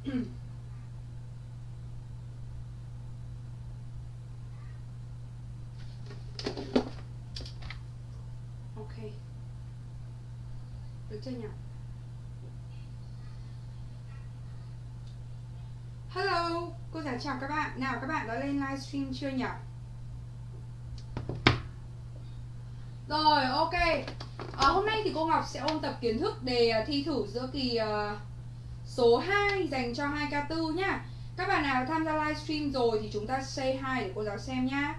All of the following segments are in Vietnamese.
ok. Được chưa nhỉ? Hello. Cô giáo chào các bạn. Nào các bạn đã lên livestream chưa nhỉ? Rồi ok. À, hôm nay thì cô Ngọc sẽ ôn tập kiến thức đề ờ, thi thử giữa kỳ uh, số 2 dành cho 2K4 nhá. Các bạn nào tham gia livestream rồi thì chúng ta say hi để cô giáo xem nhá.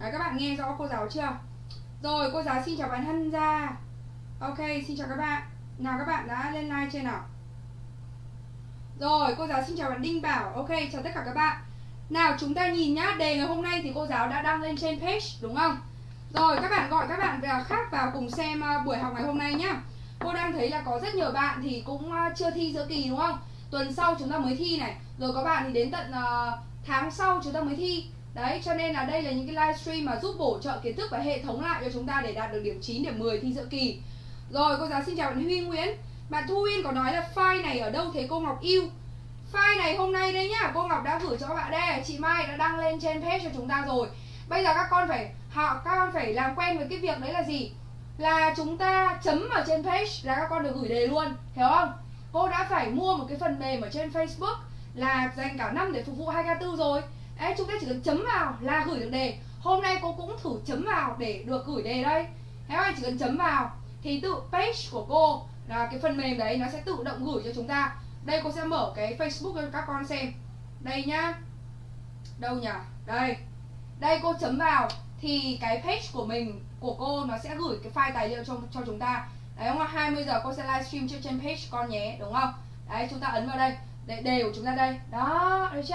À, các bạn nghe rõ cô giáo chưa? Rồi cô giáo xin chào bạn Hân Gia. Ok xin chào các bạn. Nào các bạn đã lên like chưa nào? Rồi cô giáo xin chào bạn Đinh Bảo. Ok chào tất cả các bạn. Nào chúng ta nhìn nhá. Đề ngày hôm nay thì cô giáo đã đăng lên trên page đúng không? Rồi các bạn gọi các bạn khác vào cùng xem ờ, buổi học ngày hôm nay nhá. Cô đang thấy là có rất nhiều bạn thì cũng ờ, chưa thi giữa kỳ đúng không Tuần sau chúng ta mới thi này Rồi có bạn thì đến tận uh, tháng sau chúng ta mới thi Đấy, cho nên là đây là những cái livestream mà giúp bổ trợ kiến thức và hệ thống lại cho chúng ta để đạt được điểm 9, điểm 10 thi giữa kỳ. Rồi, cô giáo xin chào bạn Huy Nguyễn. Bạn Thu Uyên có nói là file này ở đâu thế cô Ngọc yêu? File này hôm nay đây nhá, cô Ngọc đã gửi cho các bạn đây, chị Mai đã đăng lên trên page cho chúng ta rồi. Bây giờ các con phải họ các con phải làm quen với cái việc đấy là gì? Là chúng ta chấm vào trên page là các con được gửi đề luôn, hiểu không? Cô đã phải mua một cái phần mềm ở trên Facebook là dành cả năm để phục vụ 2K4 rồi. Đấy, chúng ta chỉ cần chấm vào là gửi được đề. Hôm nay cô cũng thử chấm vào để được gửi đề đây. Các bạn chỉ cần chấm vào Thì tự page của cô là cái phần mềm đấy nó sẽ tự động gửi cho chúng ta. Đây cô sẽ mở cái Facebook cho các con xem. Đây nhá. Đâu nhỉ? Đây. Đây cô chấm vào Thì cái page của mình, của cô nó sẽ gửi cái file tài liệu cho, cho chúng ta Đấy không ạ? 20 giờ cô sẽ livestream trên, trên page con nhé, đúng không? Đấy, chúng ta ấn vào đây Để đề của chúng ta đây Đó, được chưa?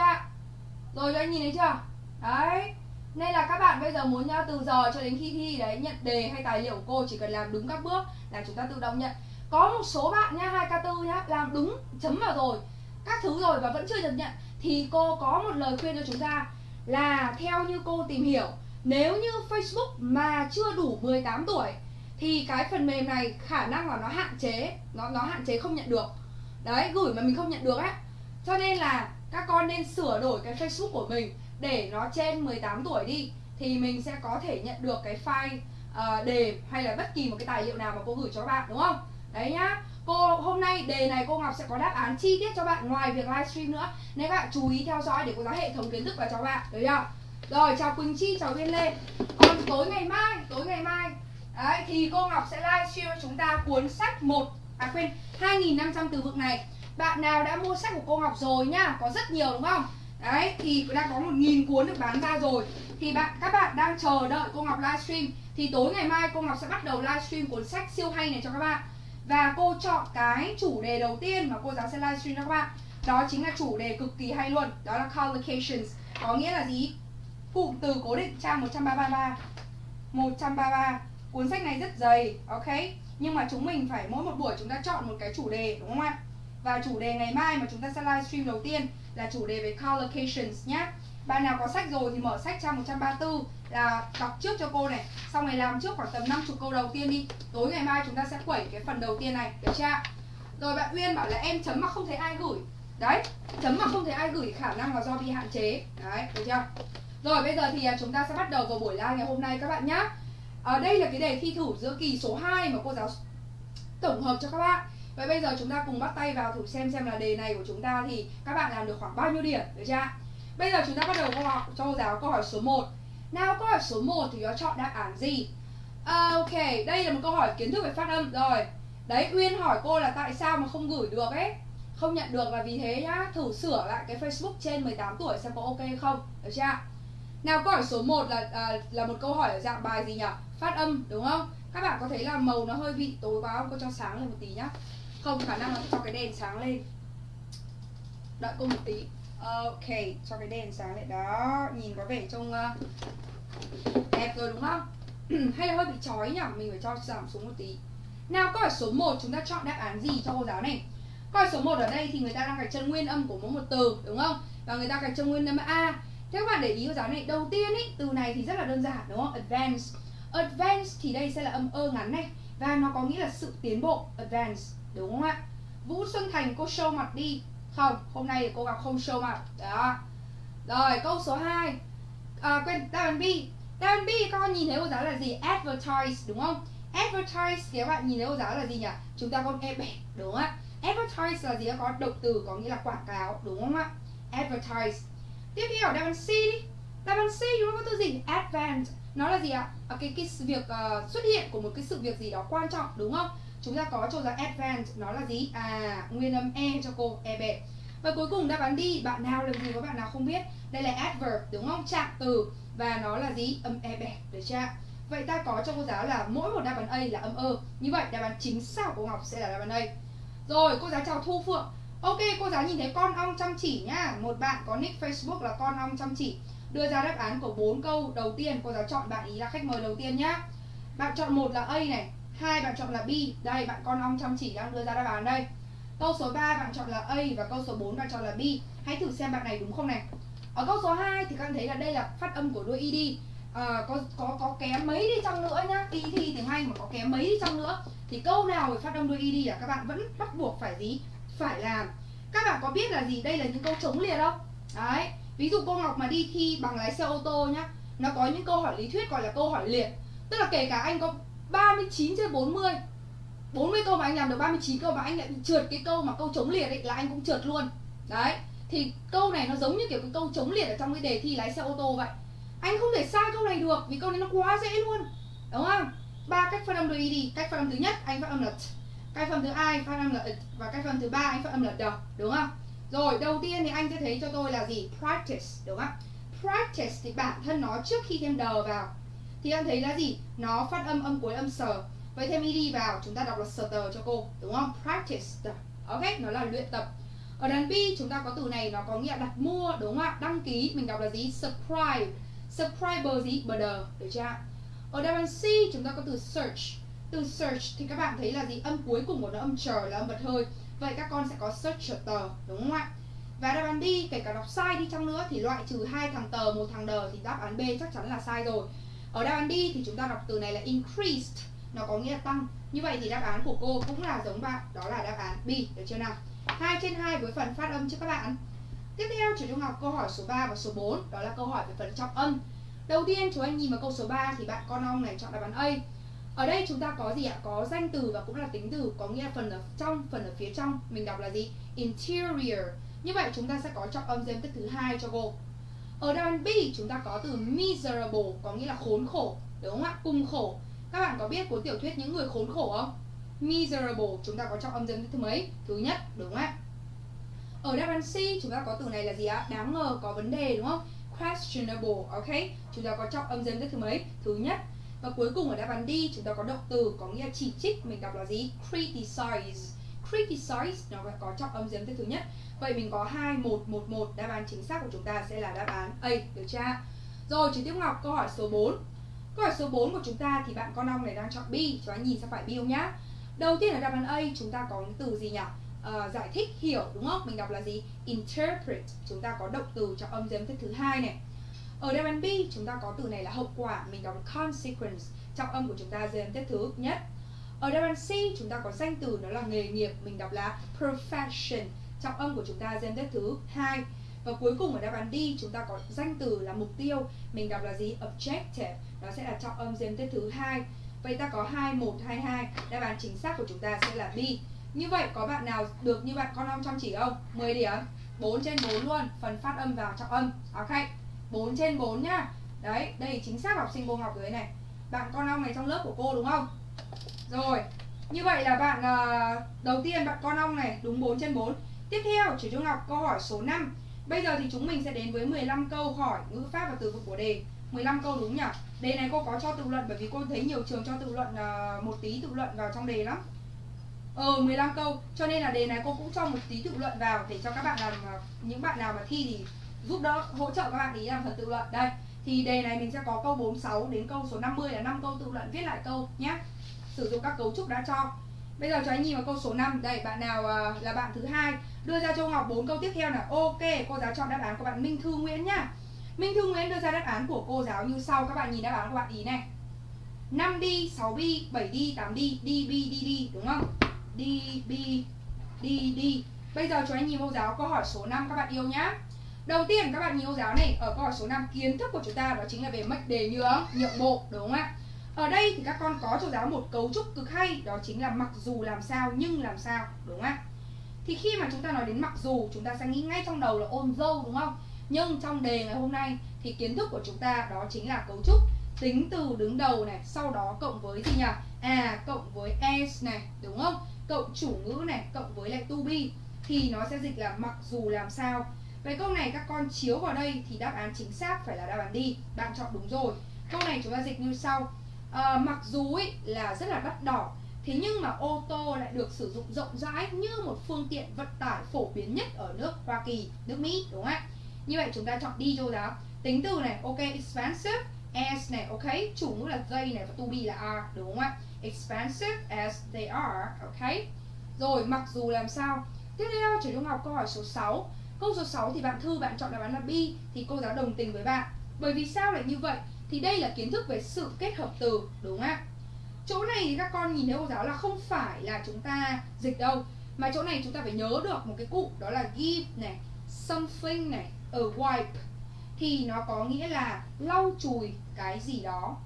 Rồi cho anh nhìn thấy chưa? Đấy Nên là các bạn bây giờ muốn nhá, từ giờ cho đến khi thi đấy Nhận đề hay tài liệu của cô chỉ cần làm đúng các bước Là chúng ta tự động nhận Có một số bạn nha, 2K4 nhá Làm đúng, chấm vào rồi Các thứ rồi và vẫn chưa được nhận Thì cô có một lời khuyên cho chúng ta Là theo như cô tìm hiểu nếu như Facebook mà chưa đủ 18 tuổi Thì cái phần mềm này khả năng là nó hạn chế Nó nó hạn chế không nhận được Đấy, gửi mà mình không nhận được á Cho nên là các con nên sửa đổi cái Facebook của mình để nó trên 18 tuổi đi thì mình sẽ có thể nhận được cái file uh, đề hay là bất kỳ một cái tài liệu nào mà cô gửi cho bạn đúng không? Đấy nhá. Cô hôm nay đề này cô Ngọc sẽ có đáp án chi tiết cho bạn ngoài việc livestream nữa. Nên các bạn chú ý theo dõi để cô giáo hệ thống kiến thức vào cho bạn, được chưa? Rồi chào Quỳnh Chi, chào Viên Lê. Còn tối ngày mai, tối ngày mai Đấy, thì cô Ngọc sẽ livestream cho chúng ta cuốn sách một à quên 2.500 từ vựng này. Bạn nào đã mua sách của cô Ngọc rồi nhá Có rất nhiều đúng không? Đấy thì đã có một nghìn cuốn được bán ra rồi. Thì bạn các bạn đang chờ đợi cô Ngọc livestream Thì tối ngày mai cô Ngọc sẽ bắt đầu livestream cuốn sách siêu hay này cho các bạn. Và cô chọn cái chủ đề đầu tiên mà cô giáo sẽ livestream cho các bạn. Đó chính là chủ đề cực kỳ hay luôn Đó là collocations. Có nghĩa là gì? Cụm từ cố định trang 133 133 Cuốn sách này rất dày Ok? Nhưng mà chúng mình phải mỗi một buổi chúng ta chọn một cái chủ đề đúng không ạ? Và chủ đề ngày mai mà chúng ta sẽ livestream đầu tiên là chủ đề về collocations nhé Bạn nào có sách rồi thì mở sách trang 134 là đọc trước cho cô này Xong này làm trước khoảng tầm 50 câu đầu tiên đi. Tối ngày mai chúng ta sẽ quẩy cái phần đầu tiên này, được chưa Rồi bạn Uyên bảo là em chấm mà không thấy ai gửi. Đấy, chấm mà không thấy ai gửi khả năng là do bị hạn chế. Đấy, được chưa? Rồi bây giờ thì à, chúng ta sẽ bắt đầu vào buổi live ngày hôm nay các bạn nhé Ở đây là cái đề thi thử giữa kỳ số 2 mà cô giáo tổng hợp cho các bạn Vậy bây giờ chúng ta cùng bắt tay vào thử xem xem là đề này của chúng ta thì các bạn làm được khoảng bao nhiêu điểm, được chưa? Bây giờ chúng ta bắt đầu câu hỏi cho cô giáo câu hỏi số 1 Nào câu hỏi số 1 thì nó chọn đáp án gì? À, ok, đây là một câu hỏi kiến thức về phát âm rồi Đấy, Uyên hỏi cô là tại sao mà không gửi được ấy Không nhận được là vì thế nhá Thử sửa lại cái Facebook trên 18 tuổi xem có ok không, được chưa? Nào câu hỏi số 1 là à, là một câu hỏi ở dạng bài gì nhỉ? Phát âm đúng không? Các bạn có thấy là màu nó hơi bị tối quá không? Cô cho sáng lên một tí nhá. Không khả năng là cho cái đèn sáng lên. Đợi cô một tí. Ok cho cái đèn sáng lại đó nhìn có vẻ trông uh, đẹp rồi đúng không? Hay là hơi bị chói nhỉ? Mình phải cho giảm xuống một tí. Nào câu hỏi số 1 chúng ta chọn đáp án gì cho cô giáo này? Câu hỏi số 1 ở đây thì người ta đang gạch chân nguyên âm của mỗi một từ đúng không? Và người ta gạch chân nguyên âm a thế các bạn để ý cô giáo này đầu tiên ý từ này thì rất là đơn giản đúng không? Advance advance thì đây sẽ là âm ơ ngắn này và nó có nghĩa là sự tiến bộ advance Đúng không ạ? Vũ Xuân Thành cô show mặt đi. Không hôm nay thì cô gặp không show mặt đó. Rồi câu số 2 à, quên đáp B. Đáp B các con nhìn thấy cô giáo là gì? Advertise đúng không? Advertise thì các bạn nhìn thấy cô giáo là gì nhỉ? Chúng ta có e bẻ đúng không ạ? Advertise là gì? Có động từ có nghĩa là quảng cáo đúng không ạ? Advertise tiếp theo đáp án C đi. Đáp án C chúng ta có từ gì advance nó là gì ạ? À, cái cái việc uh, xuất hiện của một cái sự việc gì đó quan trọng đúng không? Chúng ta có cho rằng advance nó là gì? À nguyên âm e cho cô e bệ và cuối cùng đáp án đi bạn nào làm gì có bạn nào không biết? Đây là adverb đúng không? Trạng từ. Và nó là gì? Âm e bẹt được chưa vậy ta có cho cô giáo là mỗi một đáp án a là âm ơ như vậy đáp án chính xác của ngọc sẽ là đáp án a. Rồi cô giáo chào thu phượng ok cô giáo nhìn thấy con ong chăm chỉ nhá. Một bạn có nick facebook là con ong chăm chỉ. Đưa ra đáp án của bốn câu đầu tiên. Cô giáo chọn bạn ý là khách mời đầu tiên nhá. Bạn chọn một là a này hai bạn chọn là b. Đây bạn con ong chăm chỉ đang đưa ra đáp án đây. Câu số 3 bạn chọn là a và câu số 4 bạn chọn là b. Hãy thử xem bạn này đúng không này. Ở câu số 2 thì các bạn thấy là đây là phát âm của đuôi id à, ờ, có có có kém mấy đi chăng nữa nhá. Đi thi tiếng anh mà có kém mấy đi chăng nữa. Thì câu nào phải phát âm đuôi id là các bạn vẫn bắt buộc phải gì? Phải làm. Các bạn có biết là gì? Đây là những câu chống liệt không? Đấy. Ví dụ cô ngọc mà đi thi bằng lái xe ô tô nhá, nó có những câu hỏi lý thuyết gọi là câu hỏi liệt. Tức là kể cả anh có 39 trên 40 40 câu mà anh làm được 39 câu mà anh lại bị trượt cái câu mà câu chống liệt ấy là anh cũng trượt luôn. Đấy. Thì câu này nó giống như kiểu cái câu chống liệt ở trong cái đề thi lái xe ô tô vậy. Anh không thể sai câu này được vì câu này nó quá dễ luôn. Đúng không? Ba cách phát âm đôi đi. Cách phát âm thứ nhất, anh phát âm là t cái phần thứ hai, phát âm là và cái phần thứ ba, anh phát âm là the đúng không? Rồi, đầu tiên thì anh sẽ thấy cho tôi là gì? Practice, đúng không practice thì bản thân nó trước khi thêm đờ vào, thì anh thấy là gì? Nó phát âm âm cuối âm sờ. Vậy thêm ed vào, chúng ta đọc là stutter cho cô, đúng không? Practice ok? Nó là luyện tập. Ở đàn B chúng ta có từ này, nó có nghĩa đặt mua, đúng không ạ? Đăng ký, mình đọc là gì? Subscribe. Subscriber gì? Border được chưa ở đáp án C chúng ta có từ search từ search thì các bạn thấy là gì? Âm cuối cùng của nó, âm chờ là âm bật hơi. Vậy các con sẽ có search tờ, đúng không ạ? Và đáp án đi kể cả đọc sai đi chăng nữa thì loại trừ hai thằng tờ, một thằng đờ thì đáp án B chắc chắn là sai rồi. Ở đáp án D thì chúng ta đọc từ này là increased, nó có nghĩa là tăng. Như vậy thì đáp án của cô cũng là giống bạn, đó là đáp án B, được chưa nào? 2 trên 2 với phần phát âm cho các bạn. Tiếp theo chủ trung học câu hỏi số 3 và số 4 Đó là câu hỏi về phần trọng âm. Đầu tiên, chúng anh nhìn vào câu số 3 thì bạn con ong này chọn đáp án A. Ở đây chúng ta có gì ạ? Có danh từ và cũng là tính từ Có nghĩa là phần ở trong, phần ở phía trong Mình đọc là gì? Interior Như vậy chúng ta sẽ có trọng âm dêm tích thứ hai cho cô Ở đáp án B chúng ta có từ miserable Có nghĩa là khốn khổ Đúng không ạ? Cùng khổ Các bạn có biết cuốn tiểu thuyết những người khốn khổ không? Miserable chúng ta có trọng âm dêm tích thứ mấy? Thứ nhất đúng không ạ? Ở đáp án C chúng ta có từ này là gì ạ? Đáng ngờ có vấn đề đúng không? Questionable, ok? Chúng ta có trọng âm dêm thứ mấy? Thứ nhất. Và cuối cùng ở đáp án D chúng ta có động từ có nghĩa là chỉ trích, mình đọc là gì? Criticize. Criticize nó có trọng âm dêm thứ nhất. Vậy mình có 2 1 1 1, đáp án chính xác của chúng ta sẽ là đáp án A, được chưa? Rồi, chị Tiếp Ngọc câu hỏi số 4. Câu hỏi số 4 của chúng ta thì bạn con ong này đang chọn B, chúng ta nhìn sang phải B không nhá. Đầu tiên là đáp án A chúng ta có từ gì nhỉ? uh, giải thích hiểu đúng không mình đọc là gì interpret chúng ta có động từ trọng âm dếm thứ hai này ở đáp án B chúng ta có từ này là hậu quả, mình đọc là consequence, trọng âm của chúng ta rơi âm tiết thứ nhất ở đáp án C chúng ta có danh từ nó là nghề nghiệp, mình đọc là profession, trọng âm của chúng ta rơi âm tiết thứ hai, và cuối cùng ở đáp án D chúng ta có danh từ là mục tiêu, mình đọc là gì? Objective, nó sẽ là trọng âm rơi âm tiết thứ hai, vậy ta có hai, một, hai hai đáp án chính xác của chúng ta sẽ là B. Như vậy, có bạn nào được như bạn con ông chăm chỉ không? 10 điểm. 4 trên 4 luôn, Phần phát âm vào trọng âm. Ok. 4 trên 4 nhá. Đấy, đây chính xác học sinh cô học dưới này. Bạn con ong này trong lớp của cô đúng không? Rồi Như vậy là bạn uh, đầu tiên bạn con ong này đúng 4 trên 4 Tiếp theo chỉ trung học câu hỏi số 5 Bây giờ thì chúng mình sẽ đến với 15 câu hỏi ngữ pháp và từ vựng của đề. 15 câu đúng nhỉ? Đề này cô có cho tự luận bởi vì cô thấy nhiều trường cho tự luận uh, một tí tự luận vào trong đề lắm. Ờ 15 câu. Cho nên là đề này cô cũng cho một tí tự luận vào Để cho các bạn làm ờ, Những bạn nào mà thi thì giúp đỡ hỗ trợ các bạn ý làm phần tự luận. Đây Thì đề này mình sẽ có câu 46 đến câu số 50 là 5 câu tự luận. Viết lại câu nhé Sử dụng các cấu trúc đã cho. Bây giờ cho anh nhìn vào câu số 5 Đây bạn nào uh, là bạn thứ hai. Đưa ra cho Ngọc 4 câu tiếp theo là Ok cô giáo chọn đáp án của bạn Minh Thư Nguyễn nhá. Minh Thư Nguyễn đưa ra đáp án của cô giáo như sau. Các bạn nhìn đáp án của bạn ý này. 5 đi, 6 đi, 7 đi, 8 đi, đi, bi, đi, đi. Đúng không? đi bi đi đi. Bây giờ cho anh nhìn cô giáo câu hỏi số 5 các bạn yêu nhá. Đầu tiên các bạn nhìn cô giáo này Ở câu hỏi số 5 kiến thức của chúng ta đó chính là về mệnh đề nhượng, nhượng bộ đúng không ạ? Ở đây thì các con có cho giáo một cấu trúc cực hay Đó chính là mặc dù làm sao nhưng làm sao đúng không ạ? Thì khi mà chúng ta nói đến mặc dù chúng ta sẽ nghĩ ngay trong đầu là ôn dâu đúng không? Nhưng trong đề ngày hôm nay thì kiến thức của chúng ta đó chính là cấu trúc tính từ đứng đầu này sau đó cộng với gì nhỉ? À cộng với s này đúng không? Cộng chủ ngữ này cộng với lại to be. Thì nó sẽ dịch là mặc dù làm sao Vậy câu này các con chiếu vào đây thì đáp án chính xác phải là đáp án đi Bạn chọn đúng rồi. Câu này chúng ta dịch như sau. À, Mặc dù ý, là rất là đắt đỏ Thế nhưng mà ô tô lại được sử dụng rộng rãi như một phương tiện vận tải phổ biến nhất ở nước Hoa Kỳ, nước Mỹ đúng không ạ? Như vậy chúng ta chọn đi cho giáo Tính từ này, ok, expensive as này, ok Chủ ngữ là they này và to be là are, đúng không ạ? Expensive as they are, ok. Rồi, mặc dù làm sao? Tiếp theo, trường trung học câu hỏi số 6 Câu số 6 thì bạn Thư bạn chọn đáp án là B Thì cô giáo đồng tình với bạn. Bởi vì sao lại như vậy? Thì đây là kiến thức về sự kết hợp từ, đúng không ạ? Chỗ này thì các con nhìn thấy cô giáo là không phải là chúng ta dịch đâu Mà chỗ này chúng ta phải nhớ được một cái cụ đó là give này Something này, a wipe. Thì nó có nghĩa là lau chùi cái gì đó.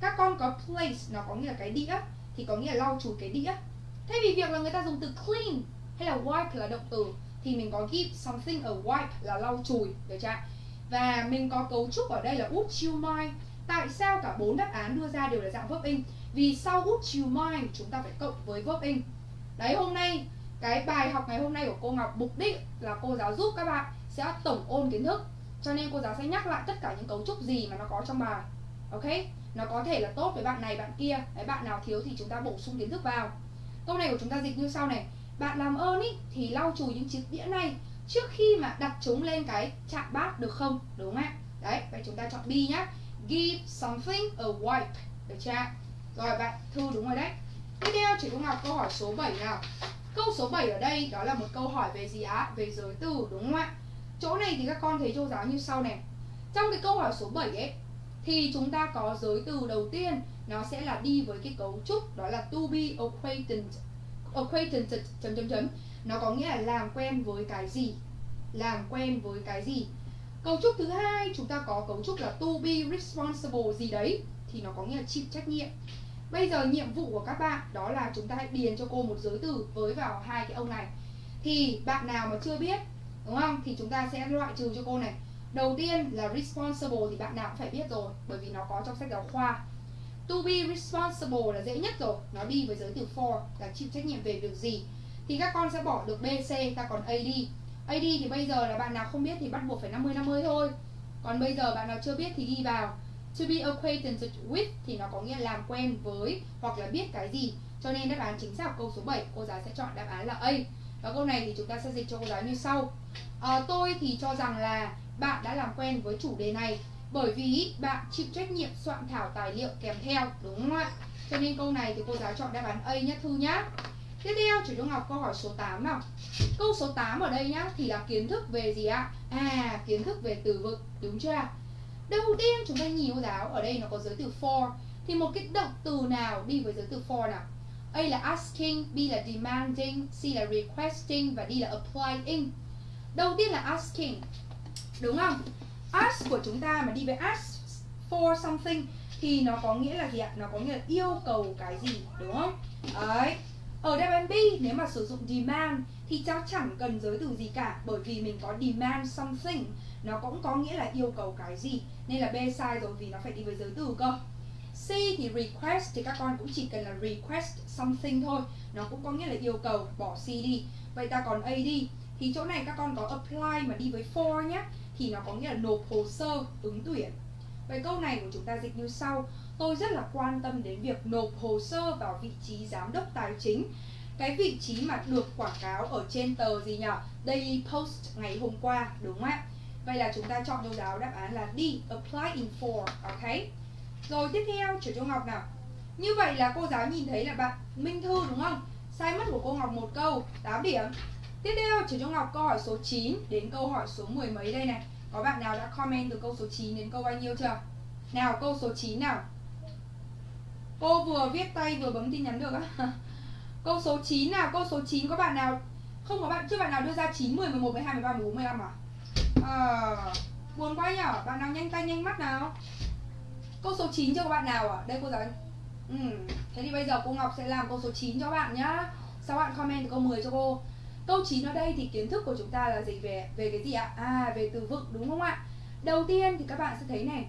Các con có place nó có nghĩa là cái đĩa thì có nghĩa là lau chùi cái đĩa. Thay vì việc là người ta dùng từ clean hay là wipe là động từ thì mình có give something a wipe là lau chùi, được chưa và mình có cấu trúc ở đây là would you mind tại sao cả bốn đáp án đưa ra đều là dạng verb in? Vì sau would you mind chúng ta phải cộng với verb in. Đấy, hôm nay, cái bài học ngày hôm nay của cô Ngọc, mục đích là cô giáo giúp các bạn sẽ tổng ôn kiến thức. Cho nên cô giáo sẽ nhắc lại tất cả những cấu trúc gì mà nó có trong bài, ok? Nó có thể là tốt với bạn này, bạn kia. Đấy, bạn nào thiếu thì chúng ta bổ sung kiến thức vào. Câu này của chúng ta dịch như sau này bạn làm ơn ý, thì lau chùi những chiếc đĩa này trước khi mà đặt chúng lên cái chạm bát được không? Đúng không ạ? Đấy, vậy chúng ta chọn B nhá. Give something a wipe. Được chưa rồi bạn thư đúng rồi đấy. Tiếp theo, chị cô học câu hỏi số 7 nào. Câu số 7 ở đây đó là một câu hỏi về gì á về giới từ, đúng không ạ? Chỗ này thì các con thấy cô giáo như sau này. Trong cái câu hỏi số 7 ấy, thì chúng ta có giới từ đầu tiên, nó sẽ là đi với cái cấu trúc, đó là to be acquainted acquaintance, chấm chấm chấm nó có nghĩa là làm quen với cái gì? Làm quen với cái gì? Cấu trúc thứ hai, chúng ta có cấu trúc là to be responsible gì đấy, thì nó có nghĩa là chịu trách nhiệm. Bây giờ nhiệm vụ của các bạn, đó là chúng ta hãy điền cho cô một giới từ với vào hai cái ông này. Thì bạn nào mà chưa biết, đúng không? Thì chúng ta sẽ loại trừ cho cô này. Đầu tiên là responsible thì bạn nào cũng phải biết rồi, bởi vì nó có trong sách giáo khoa to be responsible là dễ nhất rồi. Nó đi với giới từ for là chịu trách nhiệm về việc gì. Thì các con sẽ bỏ được B, C, ta còn A, D. AD thì bây giờ là bạn nào không biết thì bắt buộc phải 50 50 thôi. Còn bây giờ bạn nào chưa biết thì ghi vào. To be acquainted with thì nó có nghĩa là làm quen với hoặc là biết cái gì. Cho nên đáp án chính xác câu số 7 cô giáo sẽ chọn đáp án là A. Và câu này thì chúng ta sẽ dịch cho cô giáo như sau. À, tôi thì cho rằng là bạn đã làm quen với chủ đề này bởi vì bạn chịu trách nhiệm soạn thảo tài liệu kèm theo đúng không ạ? Cho nên câu này thì cô giáo chọn đáp án A nhé Thư nhá. Tiếp theo chủ trung học câu hỏi số 8 nào. Câu số 8 ở đây nhá Thì là kiến thức về gì ạ? À kiến thức về từ vựng đúng chưa Đầu tiên chúng ta nhìn cô giáo Ở đây nó có giới từ for. Thì một cái động từ nào đi với giới từ for nào? A là asking, B là demanding, C là requesting và D là applying. Đầu tiên là asking Đúng không? Ask của chúng ta mà đi với ask for something Thì nó có nghĩa là gì ạ? Nó có nghĩa là yêu cầu cái gì, Đúng không? Đấy ở đáp án B, nếu mà sử dụng demand thì cháu chẳng cần giới từ gì cả, bởi vì mình có demand something, nó cũng có nghĩa là yêu cầu cái gì, nên là B sai rồi vì nó phải đi với giới từ cơ C thì request thì các con cũng chỉ cần là request something thôi, nó cũng có nghĩa là yêu cầu, bỏ C đi vậy ta còn A đi, thì chỗ này các con có apply mà đi với for nhé thì nó có nghĩa là nộp hồ sơ, ứng tuyển. Vậy câu này của chúng ta dịch như sau. Tôi rất là quan tâm đến việc nộp hồ sơ vào vị trí giám đốc tài chính. Cái vị trí mà được quảng cáo ở trên tờ gì nhỉ Daily Post ngày hôm qua, đúng không ạ? Vậy là chúng ta chọn đâu đó đáp án là D, apply in for ok? Rồi tiếp theo chủ cho Ngọc nào. Như vậy là cô giáo nhìn thấy là bạn Minh Thư đúng không? Sai mất của cô Ngọc một câu. 8 điểm tiếp theo chủ trung Ngọc câu hỏi số 9 đến câu hỏi số mười mấy đây này. Có bạn nào đã comment từ câu số 9 đến câu bao nhiêu chưa? Nào câu số 9 nào. Cô vừa viết tay vừa bấm tin nhắn được á. Câu số 9 nào Câu số 9 có bạn nào? Không có bạn, chưa bạn nào đưa ra 9, 10, 11, 12, 13, 14, 15 à? À, buồn quá nhở, bạn nào nhanh tay nhanh mắt nào? Câu số 9 cho các bạn nào à? Đây cô giáo ừ. Thế thì bây giờ cô Ngọc sẽ làm câu số 9 cho bạn nhá. Sau bạn comment từ câu 10 cho cô? Câu 9 ở đây thì kiến thức của chúng ta là gì về về cái gì ạ? À về từ vựng đúng không ạ? Đầu tiên thì các bạn sẽ thấy này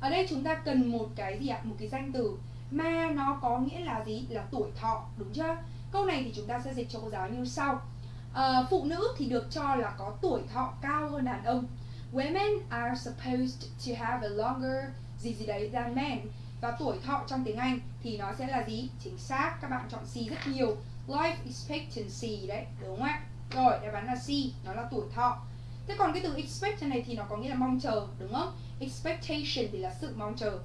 Ở đây chúng ta cần một cái gì ạ? Một cái danh từ Mà nó có nghĩa là gì? Là tuổi thọ đúng chưa? Câu này thì chúng ta sẽ dịch cho cô giáo như sau à, Phụ nữ thì được cho là có tuổi thọ cao hơn đàn ông Women are supposed to have a longer gì gì đấy than men Và tuổi thọ trong tiếng Anh thì nó sẽ là gì? Chính xác, các bạn chọn C rất nhiều Life expectancy đấy, đúng không ạ? Rồi, đáp án là C, nó là tuổi thọ Thế còn cái từ expect này thì nó có nghĩa là mong chờ, đúng không? Expectation thì là sự mong chờ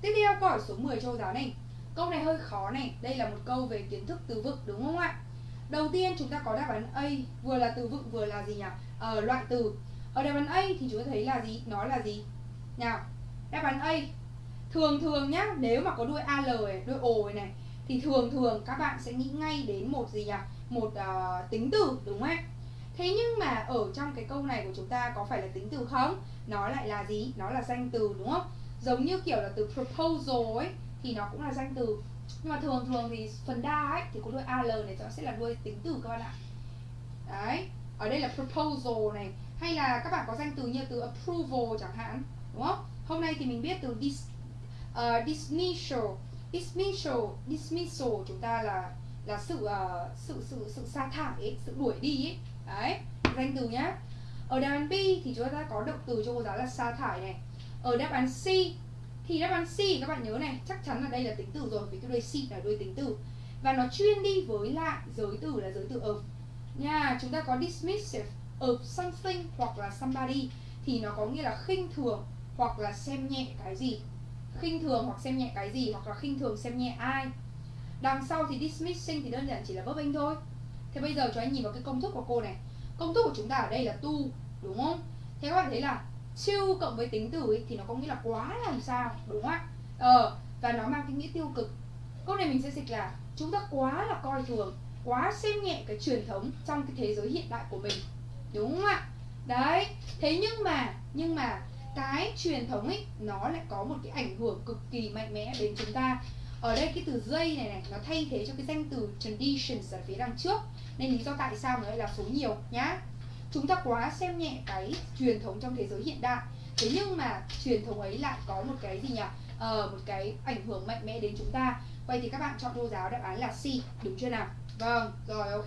Tiếp theo câu hỏi số 10 cho giáo này Câu này hơi khó này, đây là một câu về kiến thức từ vựng đúng không ạ? Đầu tiên chúng ta có đáp án A, vừa là từ vựng vừa là gì nhỉ? Ờ, loại từ Ở đáp án A thì chúng ta thấy là gì? Nó là gì? Nào, đáp án A Thường thường nhá, nếu mà có đuôi AL này, đuôi O này thì thường thường các bạn sẽ nghĩ ngay đến một gì nhỉ? Một uh, tính từ đúng không ạ? Thế nhưng mà ở trong cái câu này của chúng ta có phải là tính từ không? Nó lại là gì? Nó là danh từ đúng không? Giống như kiểu là từ proposal ấy thì nó cũng là danh từ Nhưng mà thường thường thì phần đa ấy thì có đuôi AL này nó sẽ là đuôi tính từ các bạn ạ Đấy, ở đây là proposal này Hay là các bạn có danh từ như từ approval chẳng hạn Đúng không? Hôm nay thì mình biết từ dis, uh, dismissal dismissal dismissal chúng ta là là sự uh, sự sự sự sa thải ấy, sự đuổi đi ấy. Đấy danh từ nhá. Ở đáp án B thì chúng ta có động từ cho cô giáo là sa thải này. Ở đáp án C thì đáp án C các bạn nhớ này chắc chắn là đây là tính từ rồi vì cái đuôi C là đuôi tính từ. Và nó chuyên đi với lại giới từ là giới từ of. Nha chúng ta có dismissive of something hoặc là somebody thì nó có nghĩa là khinh thường hoặc là xem nhẹ cái gì khinh thường hoặc xem nhẹ cái gì hoặc là khinh thường xem nhẹ ai. Đằng sau thì dismissing thì đơn giản chỉ là verb in thôi. Thế bây giờ cho anh nhìn vào cái công thức của cô này. Công thức của chúng ta ở đây là tu đúng không? Thế các bạn thấy là siêu cộng với tính từ ấy, thì nó có nghĩa là quá làm sao đúng không ạ? Ờ và nó mang cái nghĩa tiêu cực. Câu này mình sẽ dịch là chúng ta quá là coi thường quá xem nhẹ cái truyền thống trong cái thế giới hiện đại của mình đúng không ạ? Đấy thế nhưng mà nhưng mà cái truyền thống ấy nó lại có một cái ảnh hưởng cực kỳ mạnh mẽ đến chúng ta. Ở đây cái từ dây này này nó thay thế cho cái danh từ traditions ở phía đằng trước. Nên lý do tại sao nó lại là số nhiều nhá. Chúng ta quá xem nhẹ cái truyền thống trong thế giới hiện đại. Thế nhưng mà truyền thống ấy lại có một cái gì nhỉ? Ờ, một cái ảnh hưởng mạnh mẽ đến chúng ta. Vậy thì các bạn chọn cô giáo đáp án là C đúng chưa nào? Vâng rồi ok.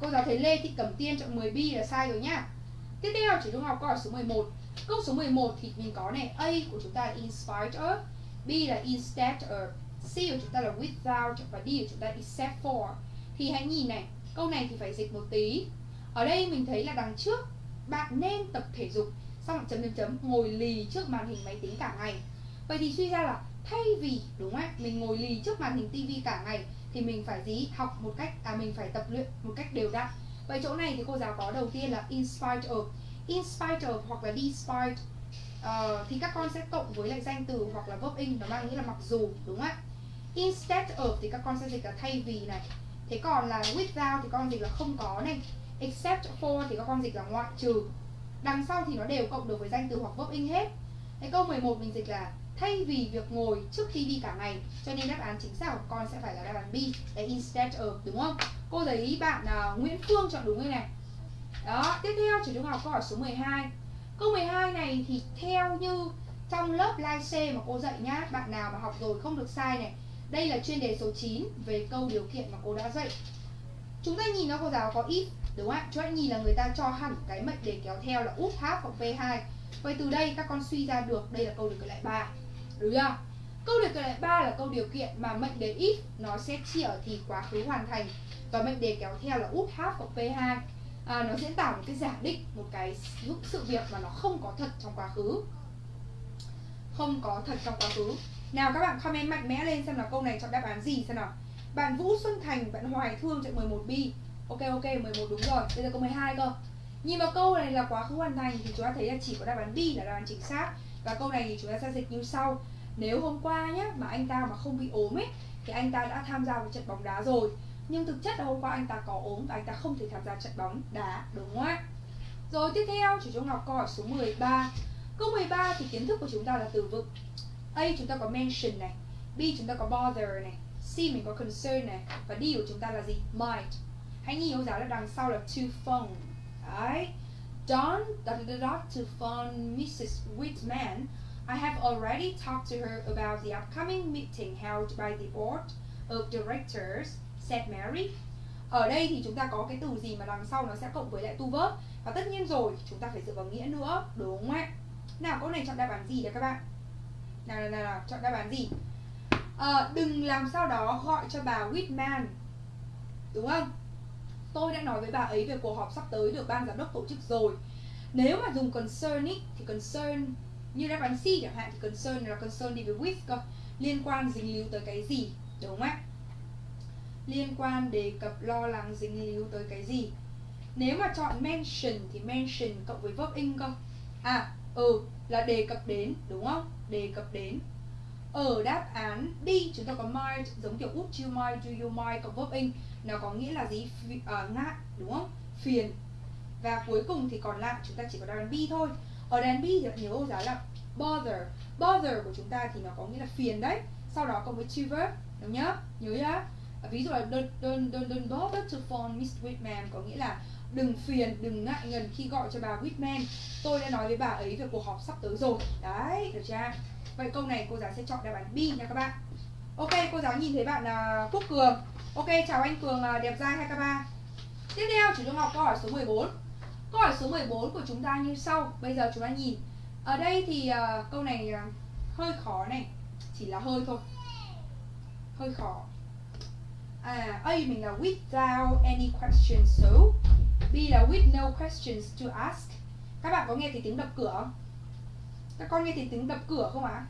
Cô giáo thấy Lê Thị Cẩm Tiên chọn 10 B là sai rồi nhá. Tiếp theo chỉ trung học câu hỏi số 11 Câu số 11 thì mình có này, A của chúng ta là in spite of, B là instead of, C của chúng ta là without và D của chúng ta except for. Thì hãy nhìn này, Câu này thì phải dịch một tí. Ở đây mình thấy là đằng trước, Bạn nên tập thể dục, Xong chấm chấm chấm, ngồi lì trước màn hình máy tính cả ngày. Vậy thì suy ra là thay vì, đúng không Mình ngồi lì trước màn hình tivi cả ngày Thì mình phải gì? Học một cách À mình phải tập luyện một cách đều đặn. Vậy chỗ này thì cô giáo có đầu tiên là in spite of in spite of hoặc là despite uh, ờ, thì các con sẽ cộng với lại danh từ hoặc là verb in nó mang nghĩa là mặc dù đúng không ạ? Instead of thì các con sẽ dịch là thay vì này. Thế còn là without thì con dịch là không có này. Except for thì các con dịch là ngoại trừ. Đằng sau thì nó đều cộng được với danh từ hoặc verb in hết. Cái câu 11 mình dịch là thay vì việc ngồi trước khi đi cả ngày. Cho nên đáp án chính xác của con sẽ phải là đáp án B. Là instead of đúng không? Cô thấy bạn uh, Nguyễn Phương chọn đúng cái này đó, tiếp theo chỉ trung học câu hỏi số 12 Câu 12 này thì theo như trong lớp live C mà cô dạy nhá Bạn nào mà học rồi không được sai này Đây là chuyên đề số 9 về câu điều kiện mà cô đã dạy. Chúng ta nhìn nó cô giáo có if Đúng không ạ? Chúng ta nhìn là người ta cho hẳn cái mệnh đề kéo theo là út half hoặc V2 Vậy từ đây các con suy ra được đây là câu điều kiện lại 3 Đúng chưa? Câu điều kiện lại 3 là câu điều kiện mà mệnh đề if nó sẽ chỉ ở thì quá khứ hoàn thành Và mệnh đề kéo theo là út half hoặc V2 à, nó diễn tả một cái giả định một cái sự việc mà nó không có thật trong quá khứ. Không có thật trong quá khứ. Nào các bạn comment mạnh mẽ lên xem là câu này chọn đáp án gì xem nào. Bạn Vũ Xuân Thành bạn Hoài Thương chạy 11 B. Ok ok 11 đúng rồi. Bây giờ câu 12 cơ. Nhìn vào câu này là quá khứ hoàn thành thì chúng ta thấy là chỉ có đáp án B là đáp án chính xác. Và câu này thì chúng ta sẽ dịch như sau. Nếu hôm qua nhé mà anh ta mà không bị ốm ấy thì anh ta đã tham gia vào trận bóng đá rồi nhưng thực chất là hôm qua anh ta có ốm và anh ta không thể tham gia trận bóng. Đá, đúng không ạ? Rồi tiếp theo, chủ trung học câu hỏi số 13 câu 13 thì kiến thức của chúng ta là từ vựng. A, chúng ta có mention này. B, chúng ta có bother này. C, mình có concern này. Và D của chúng ta là gì? Might. Hãy nhìn cô giáo là đằng sau là to phone. Đấy. Don dot dot dot to phone Mrs. Whitman. I have already talked to her about the upcoming meeting held by the board of directors said Mary. Ở đây thì chúng ta có cái từ gì mà đằng sau nó sẽ cộng với lại tu verb? Và tất nhiên rồi chúng ta phải dựa vào nghĩa nữa đúng không ạ? Nào câu này chọn đáp án gì đấy các bạn? Nào nào nào, nào chọn đáp án gì? À, đừng làm sao đó gọi cho bà Whitman đúng không? Tôi đã nói với bà ấy về cuộc họp sắp tới được ban giám đốc tổ chức rồi. Nếu mà dùng concern ý, thì concern như đáp án C chẳng hạn thì concern là concern đi với with cơ liên quan dính líu tới cái gì đúng không ạ? Liên quan đề cập lo lắng dính líu tới cái gì? Nếu mà chọn mention thì mention cộng với verb in cơ. À ừ là đề cập đến đúng không? Đề cập đến. Ở đáp án đi chúng ta có might giống kiểu would you mind do you mind cộng verb in. Nó có nghĩa là gì? Uh, ngại đúng không? Phiền. Và cuối cùng thì còn lại chúng ta chỉ có đáp án B thôi. Ở đáp án B thì nhớ cô giáo là bother. Bother của chúng ta thì nó có nghĩa là phiền đấy. Sau đó cộng với to verb đúng nhá nhớ nhá ví dụ là don't, don't, don't, don't bother to phone Miss Whitman có nghĩa là đừng phiền đừng ngại ngần khi gọi cho bà Whitman. Tôi đã nói với bà ấy về cuộc họp sắp tới rồi. Đấy được chưa? Vậy câu này cô giáo sẽ chọn đáp án B nha các bạn. Ok cô giáo nhìn thấy bạn uh, Quốc Cường. Ok chào anh Cường uh, đẹp trai hai k ba. Tiếp theo chủ tôi học câu hỏi số 14 câu hỏi số 14 của chúng ta như sau. Bây giờ chúng ta nhìn. Ở đây thì uh, câu này uh, hơi khó này. Chỉ là hơi thôi. Hơi khó à A mình là without any questions, so B là with no questions to ask. Các bạn có nghe thấy tiếng đập cửa không? Các con nghe thấy tiếng đập cửa không ạ? À?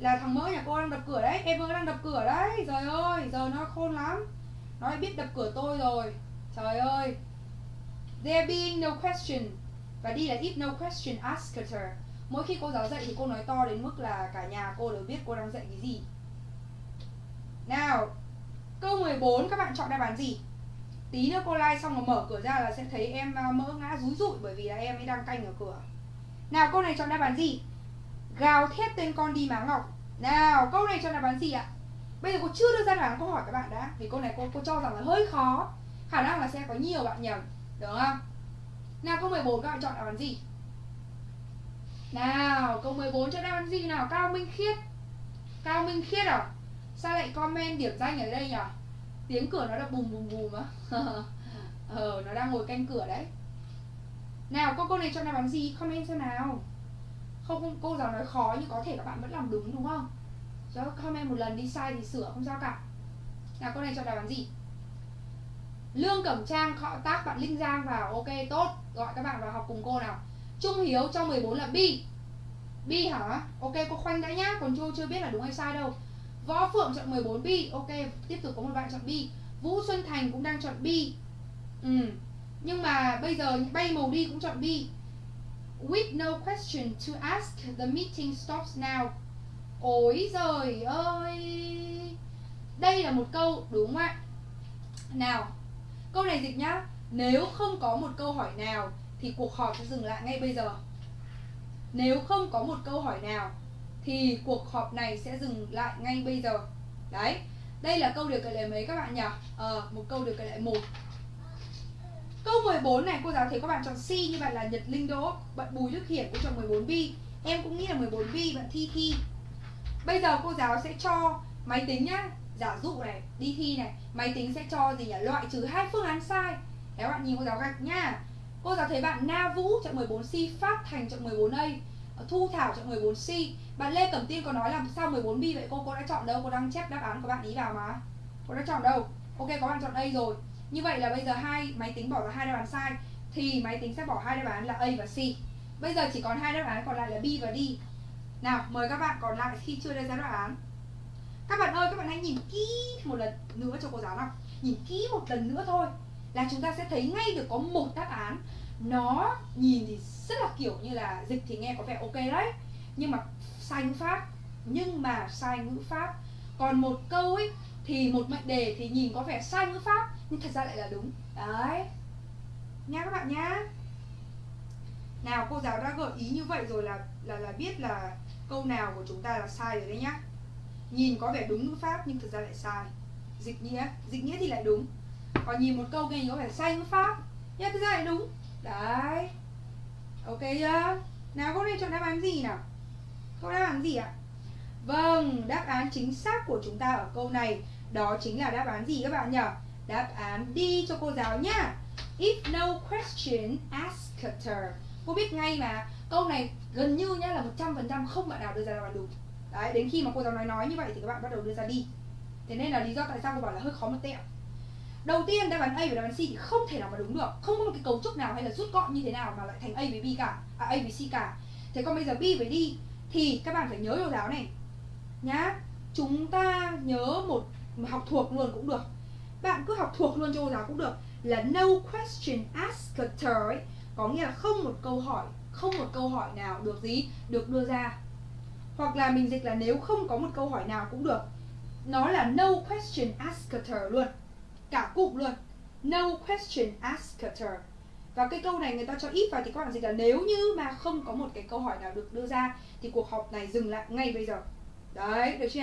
là thằng mỡ nhà cô đang đập cửa đấy, em đang đập cửa đấy, trời ơi, giờ nó khôn lắm. Nó biết đập cửa tôi rồi, trời ơi. There being no question, và đi là if no question, ask her. Mỗi khi cô giáo dạy thì cô nói to đến mức là cả nhà cô đều biết cô đang dạy cái gì. Nào câu 14 các bạn chọn đáp án gì? Tí nữa cô like xong rồi mở cửa ra là sẽ thấy em à, mỡ ngã rúi rụi bởi vì là em ấy đang canh ở cửa. Nào, câu này chọn đáp án gì? Gào thét tên con đi má ngọc. Nào, câu này chọn đáp án gì ạ? Bây giờ cô chưa đưa ra đáp án câu hỏi các bạn đã, vì câu này cô cô cho rằng là hơi khó. Khả năng là sẽ có nhiều bạn nhầm được không? Nào, câu 14 các bạn chọn đáp án gì? Nào, câu 14 chọn đáp án gì nào? Cao minh khiết. Cao minh khiết à? Sao lại comment điểm danh ở đây nhỉ? Tiếng cửa nó đã bùm bùm bùm á. Ờ nó đang ngồi canh cửa đấy. Nào cô cô này cho đáp án gì? Comment xem nào. Không, không cô giáo nói khó nhưng có thể các bạn vẫn làm đúng đúng không? Cho comment một lần đi sai thì sửa không sao cả. Nào cô này cho đáp án gì? Lương cẩm trang họ tác bạn linh giang vào. Ok tốt. Gọi các bạn vào học cùng cô nào. Trung hiếu cho 14 là bi. Bi hả? Ok cô khoanh đã nhá. Còn chưa chưa biết là đúng hay sai đâu Võ Phượng chọn 14 bi Ok, tiếp tục có một bạn chọn bi Vũ Xuân Thành cũng đang chọn bi ừ. Nhưng mà bây giờ bay màu đi cũng chọn bi With no question to ask, The meeting stops now. Ôi giời ơi! Đây là một câu đúng không ạ. Nào, Câu này dịch nhá. Nếu không có một câu hỏi nào Thì cuộc họp sẽ dừng lại ngay bây giờ. Nếu không có một câu hỏi nào thì cuộc họp này sẽ dừng lại ngay bây giờ. Đấy, đây là câu điều kiện lệ mấy các bạn nhỉ? Ờ một câu điều kiện lệ một. Câu 14 này, cô giáo thấy các bạn chọn C như vậy là Nhật Linh Đỗ bạn Bùi Đức Hiển cũng chọn 14 B. Em cũng nghĩ là 14 B, bạn thi thi. Bây giờ cô giáo sẽ cho máy tính nhá. Giả dụ này, đi thi này, máy tính sẽ cho gì nhỉ? Loại trừ hai phương án sai. Các bạn nhìn cô giáo gạch nha cô giáo thấy bạn Na Vũ chọn 14 C, Phát Thành chọn 14 A. Ờ, thu Thảo chọn 14 C. Bạn Lê Cẩm Tiên có nói là sao 14 B vậy? Cô? Cô đã chọn đâu? Cô đang chép đáp án của bạn ý vào mà. Cô đã chọn đâu? Ok, có bạn chọn A rồi. Như vậy là bây giờ hai máy tính bỏ ra hai đáp án sai, Thì máy tính sẽ bỏ hai đáp án là A và C. Bây giờ chỉ còn hai đáp án còn lại là B và D. Nào, mời các bạn còn lại khi chưa đưa ra đáp án. Các bạn ơi, các bạn hãy nhìn kỹ một lần nữa cho cô giáo nào. Nhìn kỹ một lần nữa thôi Là chúng ta sẽ thấy ngay được có một đáp án nó nhìn thì rất là kiểu như là dịch thì nghe có vẻ ok đấy, nhưng mà sai ngữ pháp. Nhưng mà sai ngữ pháp. Còn một câu ấy, thì một mệnh đề thì nhìn có vẻ sai ngữ pháp, nhưng thật ra lại là đúng. Đấy. Nha các bạn nhá nào, cô giáo đã gợi ý như vậy rồi là là là biết là câu nào của chúng ta là sai rồi đấy nhá. Nhìn có vẻ đúng ngữ pháp, nhưng thực ra lại sai. Dịch nghĩa. Dịch nghĩa thì lại đúng. Còn nhìn một câu nghe có vẻ sai ngữ pháp, nhưng thực ra lại đúng đấy. Ok chưa? Nào, cô này chọn đáp án gì nào? Câu đáp án gì ạ? Vâng đáp án chính xác của chúng ta ở câu này, đó chính là đáp án gì các bạn nhỉ? Đáp án đi cho cô giáo nhá. If no question ask her. Cô biết ngay mà, câu này gần như nhá là 100% không bạn nào đưa ra đáp án đúng. Đấy, đến khi mà cô giáo nói nói như vậy thì các bạn bắt đầu đưa ra đi. Thế nên là lý do tại sao cô bảo là hơi khó một tẹo đầu tiên đáp án A và đáp án C thì không thể nào mà đúng được. Không có một cái cấu trúc nào hay là rút gọn như thế nào mà lại thành A với B cả. À, A với C cả. Thế còn bây giờ B với D thì các bạn phải nhớ cô giáo này. Nhá chúng ta nhớ một học thuộc luôn cũng được. Bạn cứ học thuộc luôn cho cô giáo cũng được. Là no question asked ấy có nghĩa là không một câu hỏi không một câu hỏi nào được gì được đưa ra. Hoặc là mình dịch là nếu không có một câu hỏi nào cũng được nó là no question asked luôn cả cụm luôn. No question asked her. Và cái câu này người ta cho ít vào thì các bạn dịch là nếu như mà không có một cái câu hỏi nào được đưa ra thì cuộc họp này dừng lại ngay bây giờ. Đấy, được chưa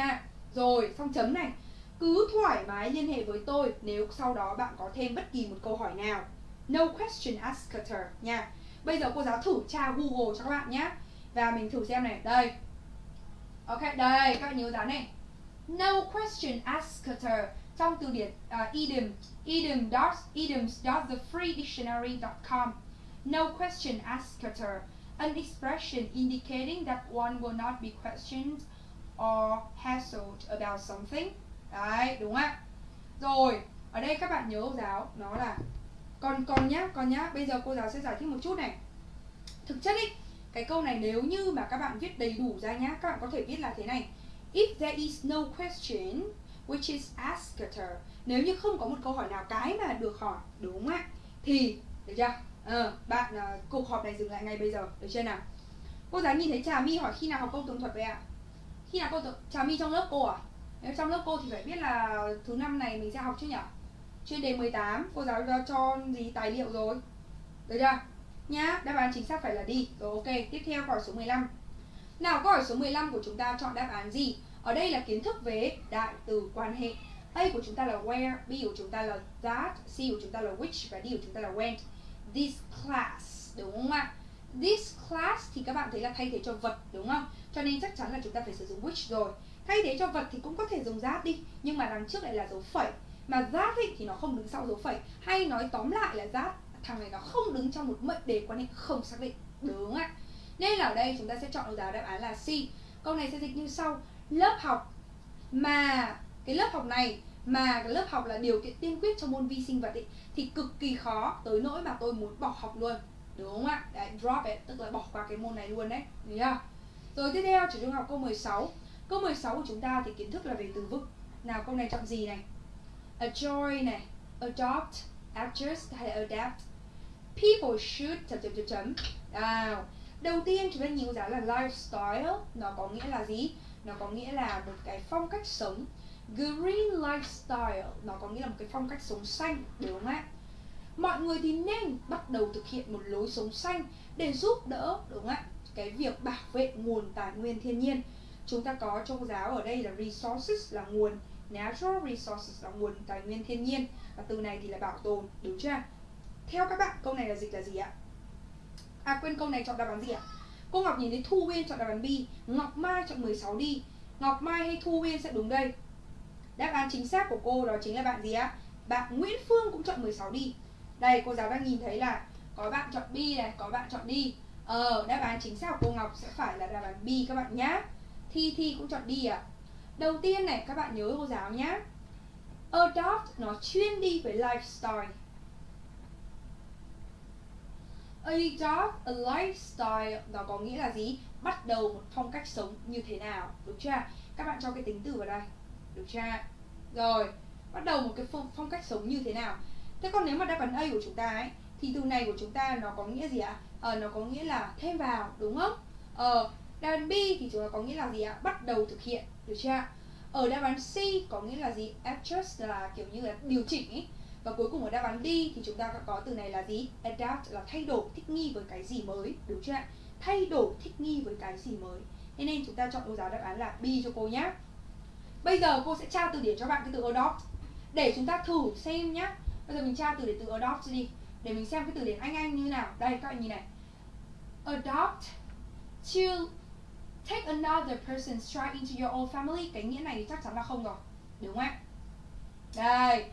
rồi xong chấm này. Cứ thoải mái liên hệ với tôi nếu sau đó bạn có thêm bất kỳ một câu hỏi nào. No question asked her nha. Bây giờ cô giáo thử tra google cho các bạn nhé. Và mình thử xem này. Đây. Ok, đây, các bạn nhớ dán này. No question asked her trong từ điển uh, idiom idiom dot idioms dot thefreedictionary.com no question asker an expression indicating that one will not be questioned or hassled about something. Đấy đúng ạ? Rồi ở đây các bạn nhớ cô giáo nó là còn còn nhá còn nhá bây giờ cô giáo sẽ giải thích một chút này. Thực chất ý cái câu này nếu như mà các bạn viết đầy đủ ra nhá các bạn có thể viết là thế này. If there is no question which is asked nếu như không có một câu hỏi nào cái mà được hỏi đúng không ạ? Thì được chưa? Ờ, bạn uh, cuộc họp này dừng lại ngay bây giờ được chưa nào? Cô giáo nhìn thấy trà my hỏi khi nào học câu tường thuật vậy ạ? Khi nào cô, trà my trong lớp cô à? Nếu trong lớp cô thì phải biết là thứ năm này mình sẽ học chứ nhỉ chuyên đề 18 cô giáo đã cho gì tài liệu rồi. Được chưa? Nhá đáp án chính xác phải là đi. Rồi ok tiếp theo câu hỏi số 15 nào câu hỏi số 15 của chúng ta chọn đáp án gì? Ở đây là kiến thức về đại từ quan hệ A của chúng ta là where, B của chúng ta là that, C của chúng ta là which và D của chúng ta là when. This class, đúng không ạ? This class thì các bạn thấy là thay thế cho vật, đúng không? Cho nên chắc chắn là chúng ta phải sử dụng which rồi. Thay thế cho vật thì cũng có thể dùng that đi, nhưng mà đằng trước lại là dấu phẩy. Mà that ấy, thì nó không đứng sau dấu phẩy. Hay nói tóm lại là that, thằng này nó không đứng trong một mệnh đề quan hệ không xác định, đúng không ạ? Nên là ở đây chúng ta sẽ chọn được đáp án là C. Câu này sẽ dịch như sau: lớp học mà cái lớp học này mà cái lớp học là điều kiện tiên quyết cho môn vi sinh vật ý, thì cực kỳ khó tới nỗi mà tôi muốn bỏ học luôn. Đúng không ạ? Đấy, drop it tức là bỏ qua cái môn này luôn đấy. Đúng chưa? Rồi tiếp theo chủ trung học câu 16 câu 16 của chúng ta thì kiến thức là về từ vựng. Nào câu này chọn gì này? Enjoy này adopt adjust hay adapt? People should chấm chấm chấm chấm. Nào đầu tiên chúng ta nhìn giáo là lifestyle nó có nghĩa là gì? Nó có nghĩa là một cái phong cách sống. Green lifestyle, nó có nghĩa là một cái phong cách sống xanh, đúng không ạ? Mọi người thì nên bắt đầu thực hiện một lối sống xanh để giúp đỡ, đúng không ạ? Cái việc bảo vệ nguồn tài nguyên thiên nhiên. Chúng ta có trong giáo ở đây là resources là nguồn, natural resources là nguồn tài nguyên thiên nhiên. Và từ này thì là bảo tồn, đúng chưa? Theo các bạn, câu này là dịch là gì ạ? À quên câu này chọn đáp án gì ạ? Cô Ngọc nhìn thấy Thu Uyên chọn đáp án B Ngọc Mai chọn 16 đi. Ngọc Mai hay Thu Uyên sẽ đúng đây. Đáp án chính xác của cô đó chính là bạn gì ạ? Bạn Nguyễn Phương cũng chọn 16 đi. Đây cô giáo đang nhìn thấy là Có bạn chọn B này, có bạn chọn đi. Ờ, đáp án chính xác của cô Ngọc sẽ phải là đáp án B các bạn nhá. Thi Thi cũng chọn đi ạ. À. Đầu tiên này các bạn nhớ cô giáo nhá. Adopt nó chuyên đi với lifestyle Adopt a lifestyle Nó có nghĩa là gì? Bắt đầu một phong cách sống như thế nào Đúng chưa? Các bạn cho cái tính từ vào đây Được chưa? Rồi Bắt đầu một cái phong, phong cách sống như thế nào Thế còn nếu mà đáp án A của chúng ta ấy Thì từ này của chúng ta nó có nghĩa gì ạ? Ờ, nó có nghĩa là thêm vào, đúng không? Ờ, đáp án B thì chúng ta có nghĩa là gì ạ? Bắt đầu thực hiện, được chưa? ở đáp án C có nghĩa là gì adjust là kiểu như là điều chỉnh ý và cuối cùng ở đáp án D thì chúng ta có từ này là gì? Adapt là thay đổi, thích nghi với cái gì mới. Đúng chưa ạ? Thay đổi, thích nghi với cái gì mới. Thế nên chúng ta chọn cô giáo đáp án là B cho cô nhé bây giờ cô sẽ tra từ điển cho bạn cái từ adopt. Để chúng ta thử xem nhé bây giờ mình tra từ điển từ adopt đi. Để mình xem cái từ điển anh anh như nào. Đây, các bạn nhìn này. Adopt to take another person's child into your own family. Cái nghĩa này thì chắc chắn là không rồi. Đúng không ạ? Đây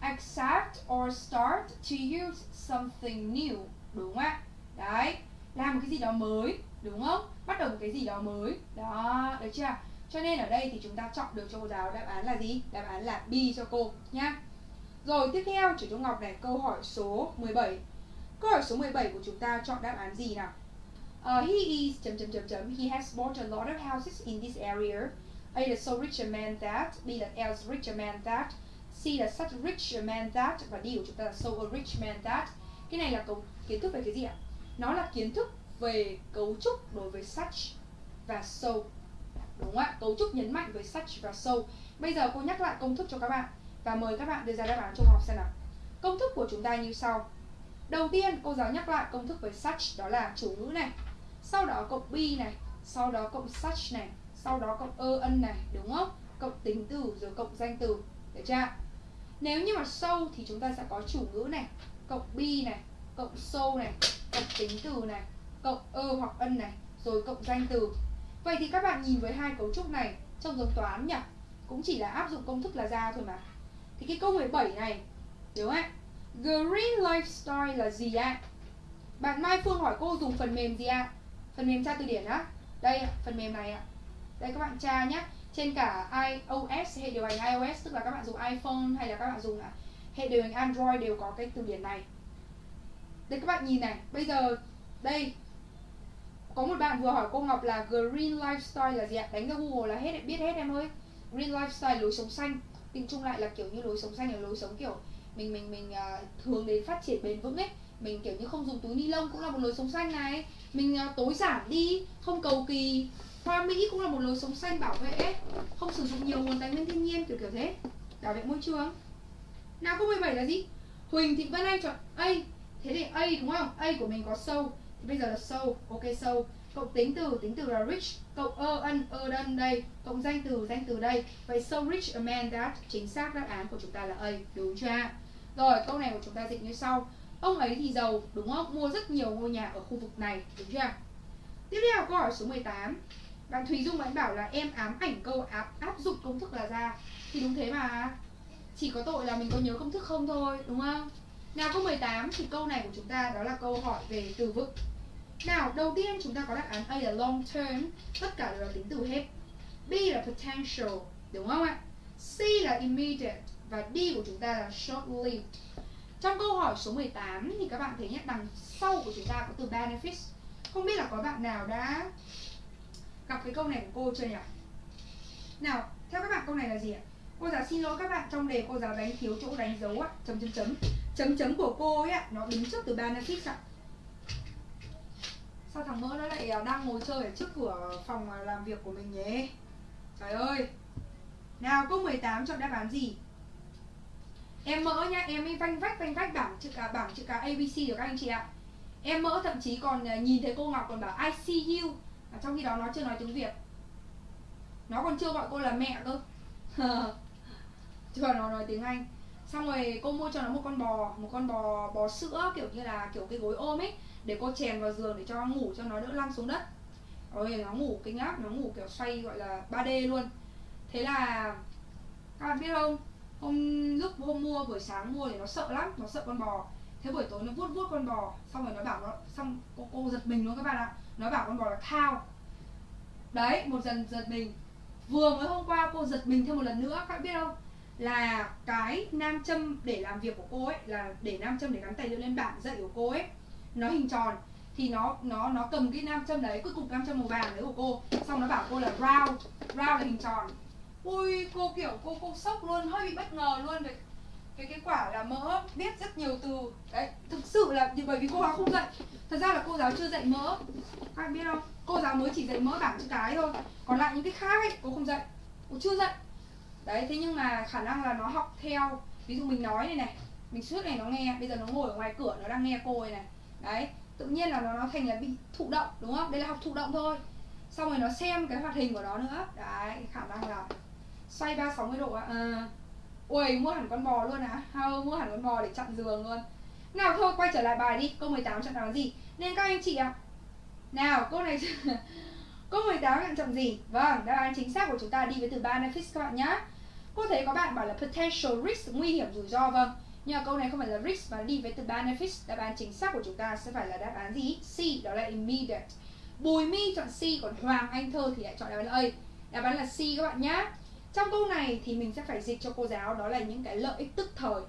accept or start to use something new đúng không ạ? Đấy làm một cái gì đó mới đúng không? Bắt đầu một cái gì đó mới. Đó được chưa? Cho nên ở đây thì chúng ta chọn được cho cô giáo đáp án là gì? Đáp án là B cho cô nhá. Rồi tiếp theo chủ Trung Ngọc này câu hỏi số 17 câu hỏi số 17 của chúng ta chọn đáp án gì nào? Uh, he is chấm chấm chấm chấm. He has bought a lot of houses in this area. A is so rich a man that B là else rich a man that C là such rich man that, và D của chúng ta là so a rich man that, cái này là cấu, kiến thức về cái gì ạ? Nó là kiến thức về cấu trúc đối với such và so. Đúng không ạ? Cấu trúc nhấn mạnh với such và so. Bây giờ cô nhắc lại công thức cho các bạn và mời các bạn đưa ra đáp án trong học xem nào. Công thức của chúng ta như sau. Đầu tiên, cô giáo nhắc lại công thức với such, đó là chủ ngữ này. Sau đó cộng be này, sau đó cộng such này, sau đó cộng ơ ân này, đúng không? Cộng tính từ rồi cộng danh từ, được chưa nếu như mà sâu thì chúng ta sẽ có chủ ngữ này, cộng bi này, cộng sâu này, cộng tính từ này, cộng ơ hoặc ân này, rồi cộng danh từ. Vậy thì các bạn nhìn với hai cấu trúc này trong giống toán nhỉ? Cũng chỉ là áp dụng công thức là ra thôi mà. Thì cái câu 17 này, đúng ạ? Green lifestyle là gì ạ? Bạn Mai Phương hỏi cô dùng phần mềm gì ạ? Phần mềm tra từ điển á. Đây phần mềm này ạ. Đây các bạn tra nhé trên cả iOS hệ điều hành iOS tức là các bạn dùng iPhone hay là các bạn dùng à, hệ điều hành Android đều có cái từ điển này. Đây các bạn nhìn này bây giờ đây có một bạn vừa hỏi cô Ngọc là green lifestyle là gì ạ? Đánh ra Google là hết biết hết em ơi. Green lifestyle lối sống xanh. Tính chung lại là kiểu như lối sống xanh là lối sống kiểu mình mình mình uh, hướng đến phát triển bền vững ấy. Mình kiểu như không dùng túi ni lông cũng là một lối sống xanh này. Mình uh, tối giản đi không cầu kỳ hoa mỹ cũng là một lối sống xanh bảo vệ không sử dụng nhiều nguồn tài nguyên thiên nhiên, kiểu kiểu thế. Bảo vệ môi trường. Nào, câu 17 là gì? Huỳnh Thị Vân Anh chọn A. Thế thì A, đúng không? A của mình có sâu. Thì bây giờ là sâu. Ok, sâu. Cộng tính từ tính từ là rich. Cộng ơ ân, ơ đơn đây. Cộng danh từ danh từ đây. Vậy so rich a man that, chính xác đáp án của chúng ta là A. Đúng chưa rồi, câu này của chúng ta dịch như sau. Ông ấy thì giàu, đúng không? Mua rất nhiều ngôi nhà ở khu vực này. Đúng chưa tiếp theo, câu hỏi số 18 bạn Thùy Dung bạn bảo là em ám ảnh câu áp áp dụng công thức là ra thì đúng thế mà chỉ có tội là mình có nhớ công thức không thôi đúng không nào câu 18 thì câu này của chúng ta đó là câu hỏi về từ vựng nào, đầu tiên chúng ta có đáp án A là long term, tất cả đều là tính từ hết. B là potential, đúng không ạ? C là immediate và D của chúng ta là short-lived. Trong câu hỏi số 18 thì các bạn thấy nhé, đằng sau của chúng ta có từ benefits. Không biết là có bạn nào đã gặp cái câu này của cô chưa nhỉ? Nào, theo các bạn câu này là gì ạ? Cô giáo xin lỗi các bạn trong đề cô giáo đánh thiếu chỗ đánh dấu ạ, chấm chấm chấm. Chấm chấm của cô ấy ạ, nó đứng trước từ benefits ạ. Sao thằng mỡ nó lại à, đang ngồi chơi ở trước cửa phòng à, làm việc của mình nhé trời ơi! Nào câu 18 chọn đáp án gì? Em mỡ nhá em ấy vanh vách vanh vách bảng chữ cả bảng chữ cả abc được các anh chị ạ. Em mỡ thậm chí còn à, nhìn thấy cô ngọc còn bảo i see you à, trong khi đó nó chưa nói tiếng việt. Nó còn chưa gọi cô là mẹ cơ. Chưa nó nói tiếng anh. Xong rồi cô mua cho nó một con bò một con bò bò sữa kiểu như là kiểu cái gối ôm ấy để cô chèn vào giường để cho nó ngủ cho nó đỡ lăn xuống đất. Rồi nó ngủ kinh lắm nó ngủ kiểu xoay gọi là 3D luôn. Thế là các bạn biết không? Hôm lúc hôm mua buổi sáng mua thì nó sợ lắm nó sợ con bò. Thế buổi tối nó vuốt vuốt con bò xong rồi nó bảo nó xong cô, cô giật mình luôn các bạn ạ nó bảo con bò là thao. Đấy, một dần giật mình. Vừa mới hôm qua cô giật mình thêm một lần nữa, các bạn biết không? Là cái nam châm để làm việc của cô ấy, là để nam châm để gắn tài liệu lên bảng dạy của cô ấy, nó hình tròn. Thì nó nó nó cầm cái nam châm đấy, cuối cùng nam châm màu vàng đấy của cô. Xong nó bảo cô là round round là hình tròn. Ui, cô kiểu, cô cô sốc luôn, hơi bị bất ngờ luôn. Về cái cái quả là mỡ biết rất nhiều từ. Đấy thực sự là bởi vì cô giáo không dạy. Thật ra là cô giáo chưa dạy mỡ. Các bạn biết không? Cô giáo mới chỉ dạy mỡ bảng chữ cái thôi. Còn lại những cái khác ấy cô không dạy. Cô chưa dạy. Đấy thế nhưng mà khả năng là nó học theo. Ví dụ mình nói này này mình suốt này nó nghe bây giờ nó ngồi ở ngoài cửa nó đang nghe cô này này. Đấy tự nhiên là nó nó thành là bị thụ động đúng không? Đây là học thụ động thôi. Xong rồi nó xem cái hoạt hình của nó nữa. Đấy khả năng là xoay ba sáu mươi độ ạ à, ui mua hẳn con bò luôn à? Hao, mua hẳn con bò để chặn giường luôn. Nào, thôi, quay trở lại bài đi. Câu 18 chặn đáp gì. Nên các anh chị ạ. Nào, câu này câu 18 chặn chọn gì. Vâng đáp án chính xác của chúng ta đi với từ benefits các bạn nhé cô thấy có bạn bảo là potential risk nguy hiểm rủi ro vâng. Nhưng mà câu này không phải là risk mà đi với từ benefits đáp án chính xác của chúng ta sẽ phải là đáp án gì? C, đó là immediate. Bùi Mi chọn C, còn Hoàng Anh Thơ thì lại chọn đáp án là A. Đáp án là C các bạn nhé trong câu này thì mình sẽ phải dịch cho cô giáo, đó là những cái lợi ích tức thời.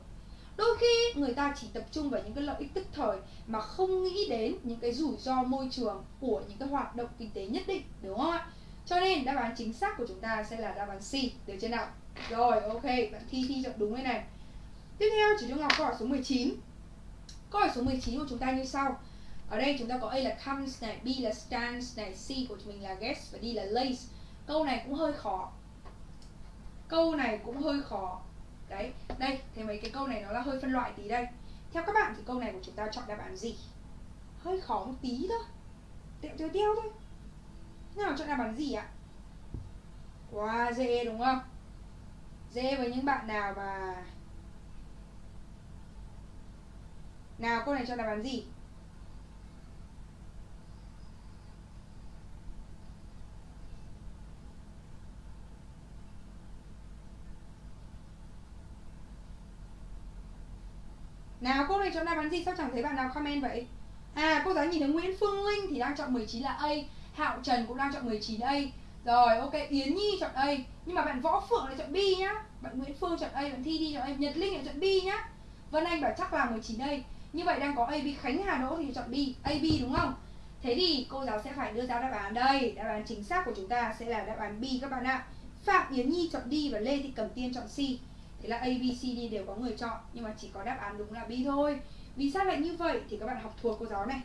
Đôi khi người ta chỉ tập trung vào những cái lợi ích tức thời mà không nghĩ đến những cái rủi ro môi trường của những cái hoạt động kinh tế nhất định, đúng không ạ? Cho nên đáp án chính xác của chúng ta sẽ là đáp án C. Được chưa nào? Rồi, ok, bạn thi thi chọn đúng đây này. Tiếp theo chỉ trung học câu hỏi số 19 câu hỏi số 19 của chúng ta như sau. Ở đây chúng ta có A là comes này, B là stands này, C của chúng mình là gets và D là lays. Câu này cũng hơi khó câu này cũng hơi khó. Đấy, đây thế mấy cái câu này nó là hơi phân loại tí đây. Theo các bạn thì câu này của chúng ta chọn đáp án gì? Hơi khó một tí thôi. Tẹo tiêu teo thôi. Nào chọn đáp án gì ạ? Wow dễ đúng không? Dễ với những bạn nào mà nào, câu này chọn đáp án gì? Nào cô này chọn đáp án gì? Sao chẳng thấy bạn nào comment vậy? À cô giáo nhìn thấy Nguyễn Phương Linh thì đang chọn 19 là A Hạo Trần cũng đang chọn 19 A. Rồi ok Yến Nhi chọn A. Nhưng mà bạn Võ Phượng lại chọn B nhá. Bạn Nguyễn Phương chọn A, bạn Thi Thi chọn A Nhật Linh lại chọn B nhá. Vân Anh bảo chắc là 19 A. Như vậy đang có A, B Khánh Hà Đỗ thì chọn B. A, B đúng không? Thế thì cô giáo sẽ phải đưa ra đáp án đây. Đáp án chính xác của chúng ta sẽ là đáp án B các bạn ạ. Phạm Yến Nhi chọn D và Lê Thị Cẩm Tiên chọn C. Thế là A, B, C, D đều có người chọn Nhưng mà chỉ có đáp án đúng là B thôi. Vì sao lại như vậy? Thì các bạn học thuộc cô giáo này.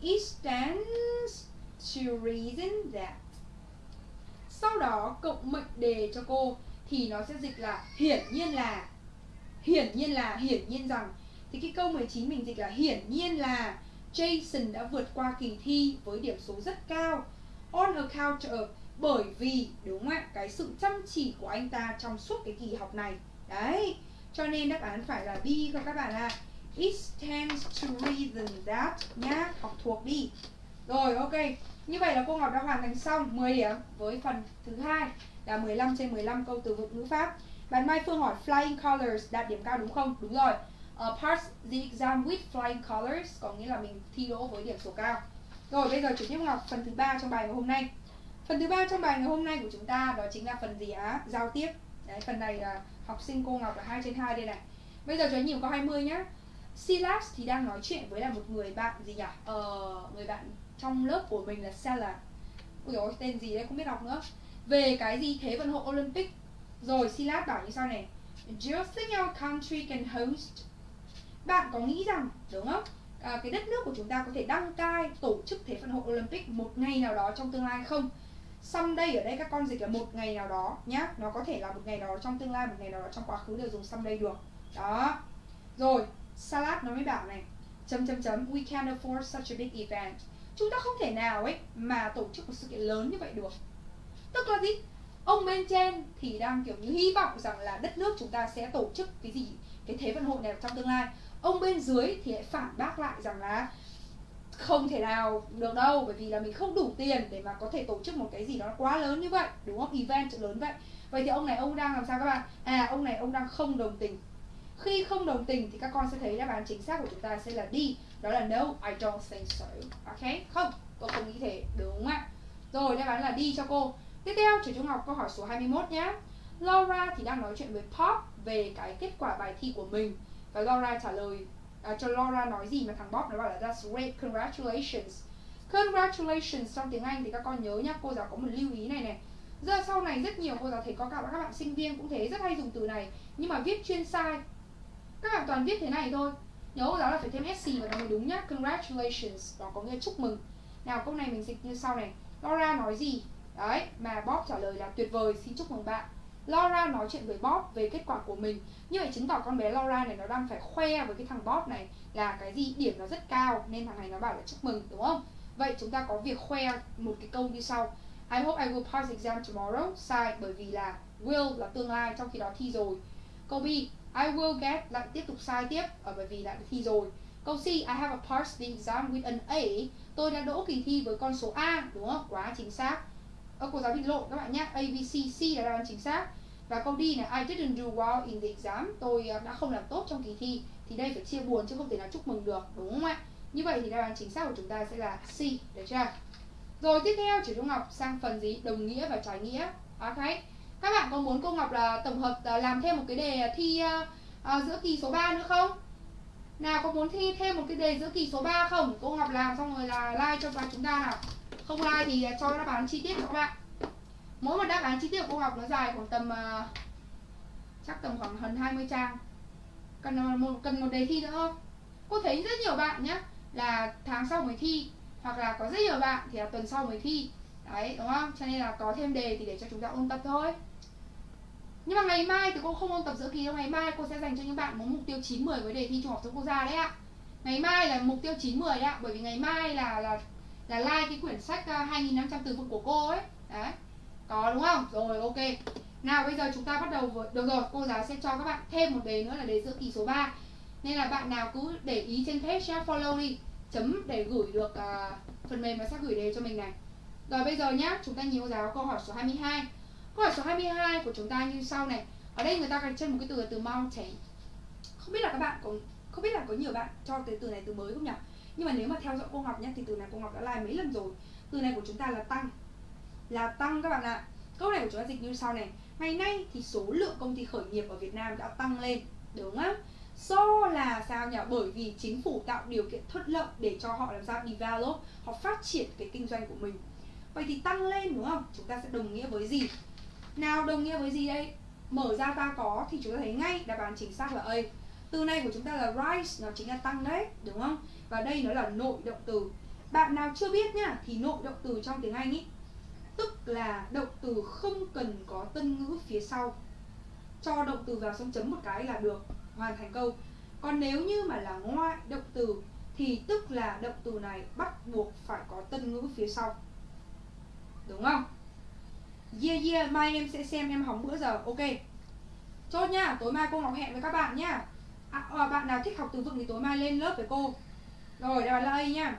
It stands to reason that. Sau đó cộng mệnh đề cho cô Thì nó sẽ dịch là hiển nhiên là Hiển nhiên là, hiển nhiên rằng. Thì cái câu 19 mình dịch là hiển nhiên là Jason đã vượt qua kỳ thi với điểm số rất cao. On account of bởi vì đúng không ạ? Cái sự chăm chỉ của anh ta trong suốt cái kỳ học này. Đấy Cho nên đáp án phải là B không các bạn ạ. À. It stands to reason that nhá Học thuộc đi. Rồi ok. Như vậy là cô Ngọc đã hoàn thành xong 10 điểm với phần thứ hai là 15 trên 15 câu từ vựng ngữ pháp. Bạn Mai Phương hỏi flying colors đạt điểm cao đúng không? Đúng rồi. Uh, Pass the exam with flying colors Có nghĩa là mình thi đỗ với điểm số cao. Rồi bây giờ chủ tiếp Ngọc phần thứ ba trong bài ngày hôm nay. Phần thứ ba trong bài ngày hôm nay của chúng ta đó chính là phần gì á? Giao tiếp. Đấy, phần này là học sinh cô Ngọc là 2 trên 2 đây này. Bây giờ cho anh nhìn câu 20 nhá. Silas thì đang nói chuyện với là một người bạn gì nhỉ? Ờ, người bạn trong lớp của mình là Sella. Ui dồi, tên gì đấy không biết đọc nữa. Về cái gì Thế vận hội Olympic? Rồi Silas bảo như sau này. Just think our country can host? Bạn có nghĩ rằng, đúng không? À, cái đất nước của chúng ta có thể đăng cai tổ chức Thế vận hội Olympic một ngày nào đó trong tương lai không? Someday ở đây các con dịch là một ngày nào đó nhá. Nó có thể là một ngày nào đó trong tương lai, một ngày nào đó trong quá khứ đều dùng someday được. Đó. Rồi salad nó mới bảo này. Chấm chấm chấm. We can't afford such a big event. Chúng ta không thể nào ấy mà tổ chức một sự kiện lớn như vậy được. Tức là gì? Ông bên trên thì đang kiểu như hy vọng rằng là đất nước chúng ta sẽ tổ chức cái gì, cái thế vận hội này trong tương lai. Ông bên dưới thì lại phản bác lại rằng là không thể nào được đâu, bởi vì là mình không đủ tiền để mà có thể tổ chức một cái gì đó quá lớn như vậy, đúng không? Event lớn vậy. Vậy thì ông này, ông đang làm sao các bạn? À ông này, ông đang không đồng tình. Khi không đồng tình thì các con sẽ thấy đáp án chính xác của chúng ta sẽ là đi, đó là no, I don't think so. Ok? Không, tôi không nghĩ thế, đúng không ạ? Rồi, đáp án là đi cho cô. Tiếp theo, trường trung học câu hỏi số 21 nhé Laura thì đang nói chuyện với Pop về cái kết quả bài thi của mình. Và Laura trả lời uh, cho Laura nói gì mà thằng Bob nó bảo là that's great congratulations. Congratulations trong tiếng Anh thì các con nhớ nhá cô giáo có một lưu ý này này. Giờ sau này rất nhiều cô giáo thấy có cả các bạn sinh viên cũng thế rất hay dùng từ này. Nhưng mà viết chuyên sai các bạn toàn viết thế này thôi. Nhớ cô giáo là phải thêm sc vào nó mới đúng nhá. Congratulations. Đó có nghĩa chúc mừng. Nào câu này mình dịch như sau này. Laura nói gì? Đấy mà Bob trả lời là tuyệt vời xin chúc mừng bạn. Laura nói chuyện với Bob về kết quả của mình. Như vậy chứng tỏ con bé Laura này nó đang phải khoe với cái thằng Bob này Là cái gì? Điểm nó rất cao, Nên thằng này nó bảo là chúc mừng, đúng không? Vậy chúng ta có việc khoe một cái câu như sau. I hope I will pass exam tomorrow. Sai, bởi vì là will là tương lai, trong khi đó thi rồi. Câu B, I will get lại tiếp tục sai tiếp ở bởi vì đã thi rồi. Câu C, I have a passed the exam with an A. Tôi đã đỗ kỳ thi với con số A, đúng không? Quá chính xác. Ở cô giáo bị lộ các bạn nhé A, B, C, C là đáp án chính xác Và câu D là I didn't do well in the exam Tôi ờ, đã không làm tốt trong kỳ thi Thì đây phải chia buồn chứ không thể nào chúc mừng được Đúng không ạ? Như vậy thì đáp án chính xác của chúng ta sẽ là C Được chưa? Rồi tiếp theo chị Trung Ngọc sang phần gì? Đồng nghĩa và trái nghĩa Ok Các bạn có muốn cô Ngọc là tổng hợp ờ, làm thêm một cái đề thi uh, giữa kỳ số 3 nữa không? Nào có muốn thi thêm một cái đề giữa kỳ số 3 không? Cô Ngọc làm xong rồi là like cho vào chúng ta nào không ai thì à, cho đáp án chi tiết cho các bạn. Mỗi một đáp án chi tiết của cô học nó dài khoảng tầm uh, Chắc tầm khoảng hơn 20 trang. Cần à, một, cần một đề thi nữa không? Cô thấy rất nhiều bạn nhé Là tháng sau mới thi Hoặc là có rất nhiều bạn thì là tuần sau mới thi. Đấy đúng không? Cho nên là có thêm đề thì để cho chúng ta ôn tập thôi. Nhưng mà ngày mai thì cô không ôn tập giữa kỳ đâu. Ngày mai cô sẽ dành cho những bạn muốn mục tiêu 9-10 với đề thi Trung học phổ thông quốc gia đấy ạ. Ngày mai là mục tiêu 9-10 đấy ạ Bởi vì ngày mai là là là like cái quyển sách ờ, 2.500 từ vựng của cô ấy. Đấy. Có đúng không? Rồi ok. Nào bây giờ chúng ta bắt đầu với... Được rồi, cô giáo sẽ cho các bạn thêm một đề nữa là đề giữa kỳ số 3 Nên là bạn nào cứ để ý trên page nhá, follow đi Chấm để gửi được uh, phần mềm mà sẽ gửi đề cho mình này. Rồi bây giờ nhá, chúng ta nhìn cô giáo câu hỏi số 22 Câu hỏi số 22 của chúng ta như sau này. Ở đây người ta gạch chân một cái từ là từ mountain Không biết là các bạn có không biết là có nhiều bạn cho cái từ này từ mới không nhỉ? Nhưng mà nếu mà theo dõi cô Ngọc nhé Thì từ này cô Ngọc đã like mấy lần rồi Từ này của chúng ta là tăng Là tăng các bạn ạ Câu này của chúng ta dịch như sau này Ngày nay thì số lượng công ty khởi nghiệp ở Việt Nam đã tăng lên Đúng không? Do là sao nhỉ? Bởi vì chính phủ tạo điều kiện thuận lợi để cho họ làm sao develop Họ phát triển cái kinh doanh của mình Vậy thì tăng lên đúng không? Chúng ta sẽ đồng nghĩa với gì? Nào đồng nghĩa với gì đây? Mở ra ta có thì chúng ta thấy ngay đáp án chính xác là A Từ này của chúng ta là rise, nó chính là tăng đấy, đúng không? Và đây nó là nội động từ. Bạn nào chưa biết nhá, thì nội động từ trong tiếng Anh ý Tức là động từ không cần có tân ngữ phía sau. Cho động từ vào xong chấm một cái là được hoàn thành câu. Còn nếu như mà là ngoại động từ Thì tức là động từ này bắt buộc phải có tân ngữ phía sau. Đúng không? Yeah yeah, mai em sẽ xem em hóng bữa giờ, ok. Chốt nhá, tối mai cô Ngọc hẹn với các bạn nhá. À, à, Bạn nào thích học từ vựng thì tối mai lên lớp với cô. Rồi, đáp án là A nha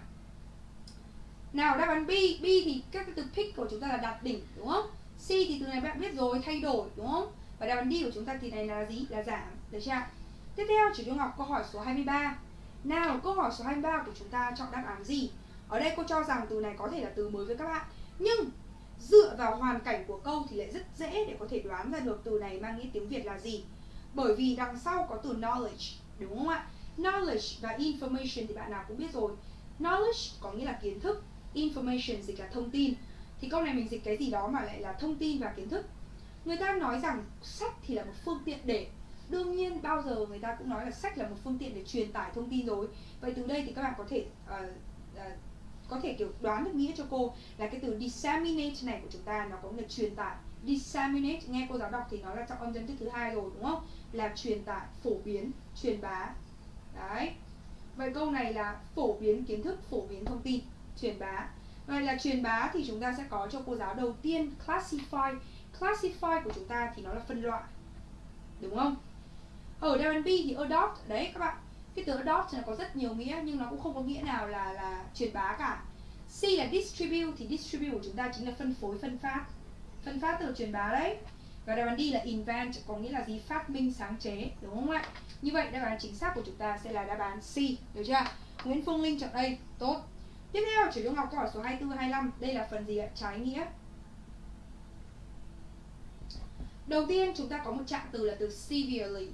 Nào, đáp án B, B thì các cái từ pick của chúng ta là đạt đỉnh, đúng không? C thì từ này bạn biết rồi, thay đổi, đúng không? Và đáp án D của chúng ta thì này là gì? Là giảm, được chưa? Tiếp theo, chỉ Trung Ngọc câu hỏi số 23 Nào, câu hỏi số 23 của chúng ta chọn đáp án gì? Ở đây cô cho rằng từ này có thể là từ mới với các bạn Nhưng dựa vào hoàn cảnh của câu thì lại rất dễ để có thể đoán ra được từ này mang nghĩa tiếng Việt là gì bởi vì đằng sau có từ knowledge đúng không ạ knowledge và information thì bạn nào cũng biết rồi. Knowledge có nghĩa là kiến thức information dịch là thông tin. Thì câu này mình dịch cái gì đó mà lại là thông tin và kiến thức. Người ta nói rằng sách thì là một phương tiện để đương nhiên bao giờ người ta cũng nói là sách là một phương tiện để truyền tải thông tin rồi. Vậy từ đây thì các bạn có thể uh, uh, có thể kiểu đoán được nghĩa cho cô là cái từ disseminate này của chúng ta nó có nghĩa là truyền tải. Disseminate nghe cô giáo đọc thì nó là trọng âm dân thức thứ hai rồi đúng không? Là truyền tải phổ biến truyền bá đấy. Vậy câu này là phổ biến kiến thức, phổ biến thông tin, truyền bá. Vậy là truyền bá thì chúng ta sẽ có cho cô giáo đầu tiên classify. Classify của chúng ta thì nó là phân loại. Đúng không? Ở đáp B thì adopt. Đấy, các bạn. Cái từ adopt nó có rất nhiều nghĩa, nhưng nó cũng không có nghĩa nào là là truyền bá cả. C là distribute, thì distribute của chúng ta chính là phân phối, phân phát. Phân phát từ truyền bá đấy. Và đáp án D là invent, có nghĩa là gì? Phát minh, sáng chế. Đúng không ạ? Như vậy đáp án chính xác của chúng ta sẽ là đáp án C được chưa Nguyễn Phương Linh chọn đây tốt tiếp theo chỉ trung học câu hỏi số 24 25 đây là phần gì ạ trái nghĩa đầu tiên chúng ta có một trạng từ là từ severely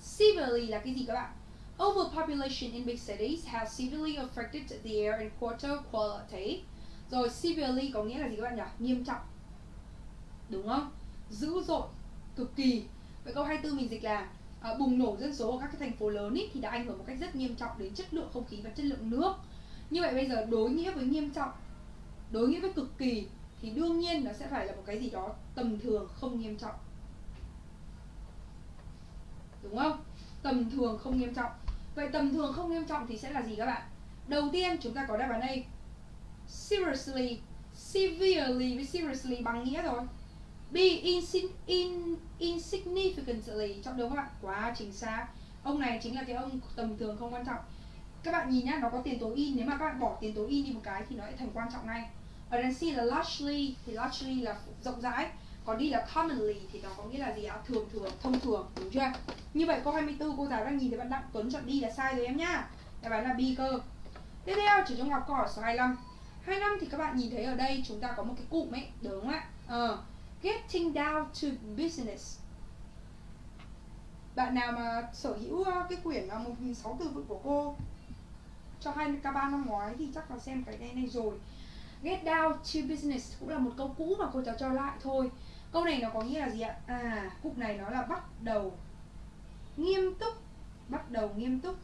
severely là cái gì các bạn Overpopulation in big cities has severely affected the air and water quality. Rồi severely có nghĩa là gì các bạn nhỉ? Nghiêm trọng. Đúng không? Dữ dội, cực kỳ. Vậy câu 24 mình dịch là à, bùng nổ dân số ở các cái thành phố lớn ý, thì đã ảnh hưởng một cách rất nghiêm trọng đến chất lượng không khí và chất lượng nước. Như vậy bây giờ đối nghĩa với nghiêm trọng, đối nghĩa với cực kỳ thì đương nhiên nó sẽ phải là một cái gì đó tầm thường không nghiêm trọng. đúng không? Tầm thường không nghiêm trọng. Vậy tầm thường không nghiêm trọng thì sẽ là gì các bạn? Đầu tiên chúng ta có đáp án A. Seriously severely với seriously bằng nghĩa rồi. B insin, in, insignificantly. Chọn đúng không bạn quá chính xác. Ông này chính là cái ông tầm thường không quan trọng. Các bạn nhìn nhá nó có tiền tố in. Nếu mà các bạn bỏ tiền tố in đi một cái thì nó sẽ thành quan trọng ngay. Ở đằng C là largely thì largely là rộng rãi. Còn đi là commonly thì nó có nghĩa là gì ạ? Thường thường thông thường đúng chưa? Như vậy câu 24 cô giáo đang nhìn thấy bạn Đặng Tuấn chọn đi là sai rồi em nhá. Đáp án là B cơ. Tiếp theo chỉ trong học câu hỏi số 25 25 thì các bạn nhìn thấy ở đây chúng ta có một cái cụm ấy đúng không ạ? Ờ, getting down to business. Bạn nào mà sở hữu ờ, cái quyển ờ, một nghìn sáu từ vựng của cô cho hai k ba năm ngoái thì chắc là xem cái này này rồi. Get down to business cũng là một câu cũ mà cô cháu cho lại thôi. Câu này nó có nghĩa là gì ạ? À cụm này nó là bắt đầu nghiêm túc, bắt đầu nghiêm túc.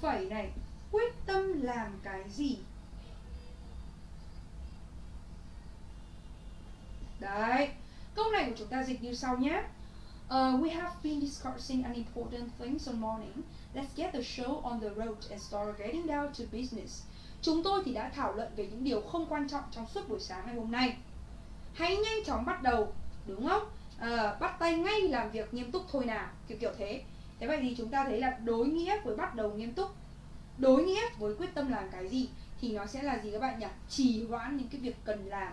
Phẩy này, quyết tâm làm cái gì? Đấy câu này của chúng ta dịch như sau nhé Uh, we have been discussing an important things on morning. Let's get the show on the road and start getting down to business. Chúng tôi thì đã thảo luận về những điều không quan trọng trong suốt buổi sáng ngày hôm nay. Hãy nhanh chóng bắt đầu, đúng không? Uh, bắt tay ngay làm việc nghiêm túc thôi nào, kiểu kiểu thế. Thế vậy thì chúng ta thấy là đối nghĩa với bắt đầu nghiêm túc, đối nghĩa với quyết tâm làm cái gì thì nó sẽ là gì các bạn nhỉ? Trì hoãn những cái việc cần làm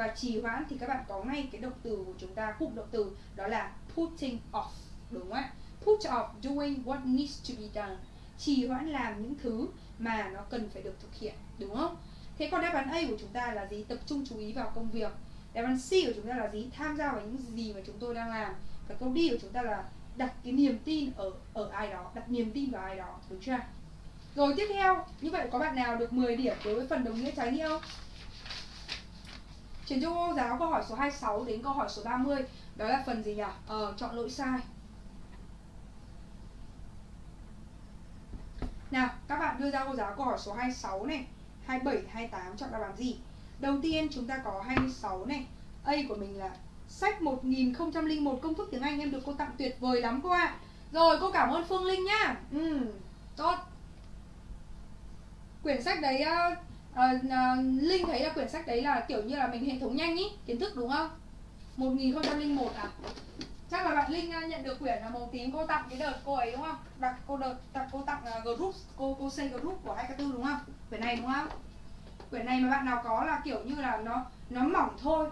và trì hoãn thì các bạn có ngay cái động từ của chúng ta cụm động từ, đó là putting off, đúng không ạ? Put off, doing what needs to be done. Trì hoãn làm những thứ mà nó cần phải được thực hiện, đúng không? Thế còn đáp án A của chúng ta là gì? Tập trung chú ý vào công việc. Đáp án C của chúng ta là gì? Tham gia vào những gì mà chúng tôi đang làm. Và câu D của chúng ta là đặt cái niềm tin ở ở ai đó, đặt niềm tin vào ai đó, đúng chưa rồi tiếp theo, như vậy có bạn nào được 10 điểm đối với phần đồng nghĩa trái nghĩa không? Trường Trung cô giáo câu hỏi số 26 đến câu hỏi số 30 Đó là phần gì nhỉ? Ờ, chọn lỗi sai Nào, các bạn đưa ra cô giáo câu hỏi số 26 này 27, 28 chọn đáp án gì? Đầu tiên chúng ta có 26 này A của mình là sách 1001 công thức tiếng Anh em được cô tặng tuyệt vời lắm cô ạ à. Rồi cô cảm ơn Phương Linh nhá Ừ, tốt Quyển sách đấy uh, uh, Linh thấy là quyển sách đấy là kiểu như là mình hệ thống nhanh ý Kiến thức đúng không? 1001 à? Chắc là bạn linh ờ, nhận được quyển là màu tím cô tặng cái đợt cô ấy đúng không? Đặt cô đợt tặng cô tặng uh, group cô cô xây group của hai cái tư đúng không? Quyển này đúng không? Quyển này mà bạn nào có là kiểu như là nó nó mỏng thôi.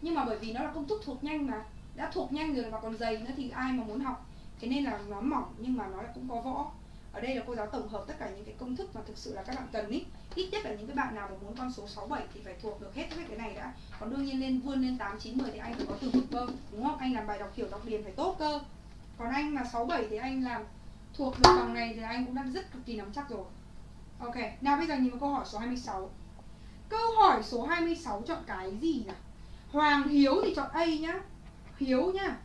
Nhưng mà bởi vì nó là công thức thuộc nhanh mà đã thuộc nhanh rồi mà còn dày nữa thì ai mà muốn học? Thế nên là nó mỏng nhưng mà nó lại cũng có võ ở đây là cô giáo tổng hợp tất cả những cái công thức mà thực sự là các bạn cần ý. Ít nhất là những cái bạn nào mà muốn con số 6 7 thì phải thuộc được hết hết cái này đã. Còn đương nhiên lên, vươn lên 8 9 10 thì anh phải có từ vựng cơ, đúng không? Anh làm bài đọc hiểu, đọc điền phải tốt cơ. Còn anh mà 67 thì anh làm thuộc được bằng này thì anh cũng đang rất cực kỳ nắm chắc rồi. Ok, nào bây giờ nhìn vào câu hỏi số 26 câu hỏi số 26 chọn cái gì nào Hoàng Hiếu thì chọn A nhá. Hiếu nhá.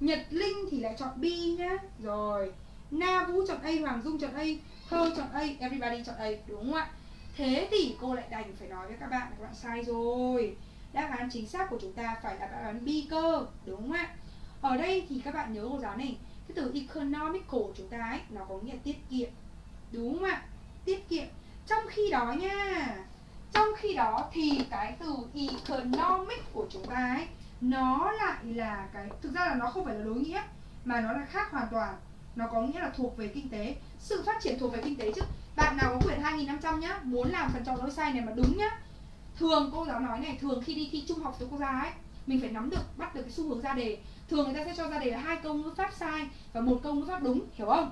Nhật Linh thì lại chọn B nhá. Rồi Na Vũ chọn A, Hoàng Dung chọn A Thơ chọn A, everybody chọn A Đúng không ạ? Thế thì cô lại đành phải nói với các bạn là các bạn sai rồi Đáp án chính xác của chúng ta phải là đáp án B cơ Đúng không ạ? Ở đây thì các bạn nhớ cô giáo này Cái từ economical của chúng ta ấy Nó có nghĩa tiết kiệm Đúng không ạ? Tiết kiệm Trong khi đó nha Trong khi đó thì cái từ economic của chúng ta ấy Nó lại là cái Thực ra là nó không phải là đối nghĩa Mà nó là khác hoàn toàn nó có nghĩa là thuộc về kinh tế. Sự phát triển thuộc về kinh tế chứ. Bạn nào có quyển 2500 nhá, muốn làm phần chọn lỗi sai này mà đúng nhá. Thường cô giáo nói này, thường khi đi thi trung học với cô giáo ấy, mình phải nắm được, bắt được cái xu hướng ra đề. Thường người ta sẽ cho ra đề là hai câu ngữ pháp sai và một câu ngữ pháp đúng, hiểu không?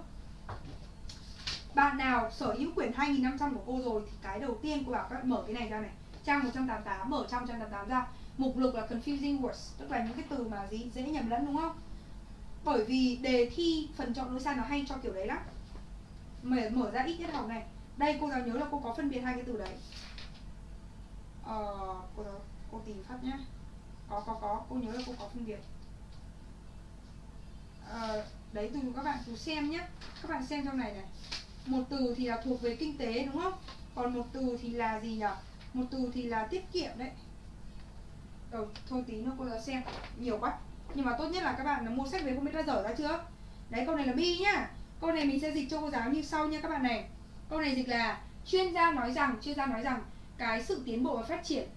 Bạn nào sở hữu quyển 2500 của cô rồi thì cái đầu tiên cô bảo các bạn mở cái này ra này. Trang 188 mở trang 188 ra. Mục lục là confusing words, tức là những cái từ mà gì dễ nhầm lẫn, đúng không? Bởi vì đề thi phần chọn ngôi sao nó hay cho kiểu đấy lắm. Mở, mở ra ít nhất học này. Đây cô giáo nhớ là cô có phân biệt hai cái từ đấy. Ờ, cô, cô tìm phát nhá. Có có có. Cô nhớ là cô có phân biệt. Ờ, đấy từ các bạn cùng xem nhé các bạn xem trong này này. Một từ thì là thuộc về kinh tế đúng không? Còn một từ thì là gì nhỉ một từ thì là tiết kiệm đấy. Ờ, thôi tí nữa cô giáo xem. Nhiều quá nhưng mà tốt nhất là các bạn là mua sách về không biết đã dở ra chưa? Đấy câu này là B nhá. Câu này mình sẽ dịch cho cô giáo như sau nha các bạn này. Câu này dịch là chuyên gia nói rằng chuyên gia nói rằng cái sự tiến bộ và phát triển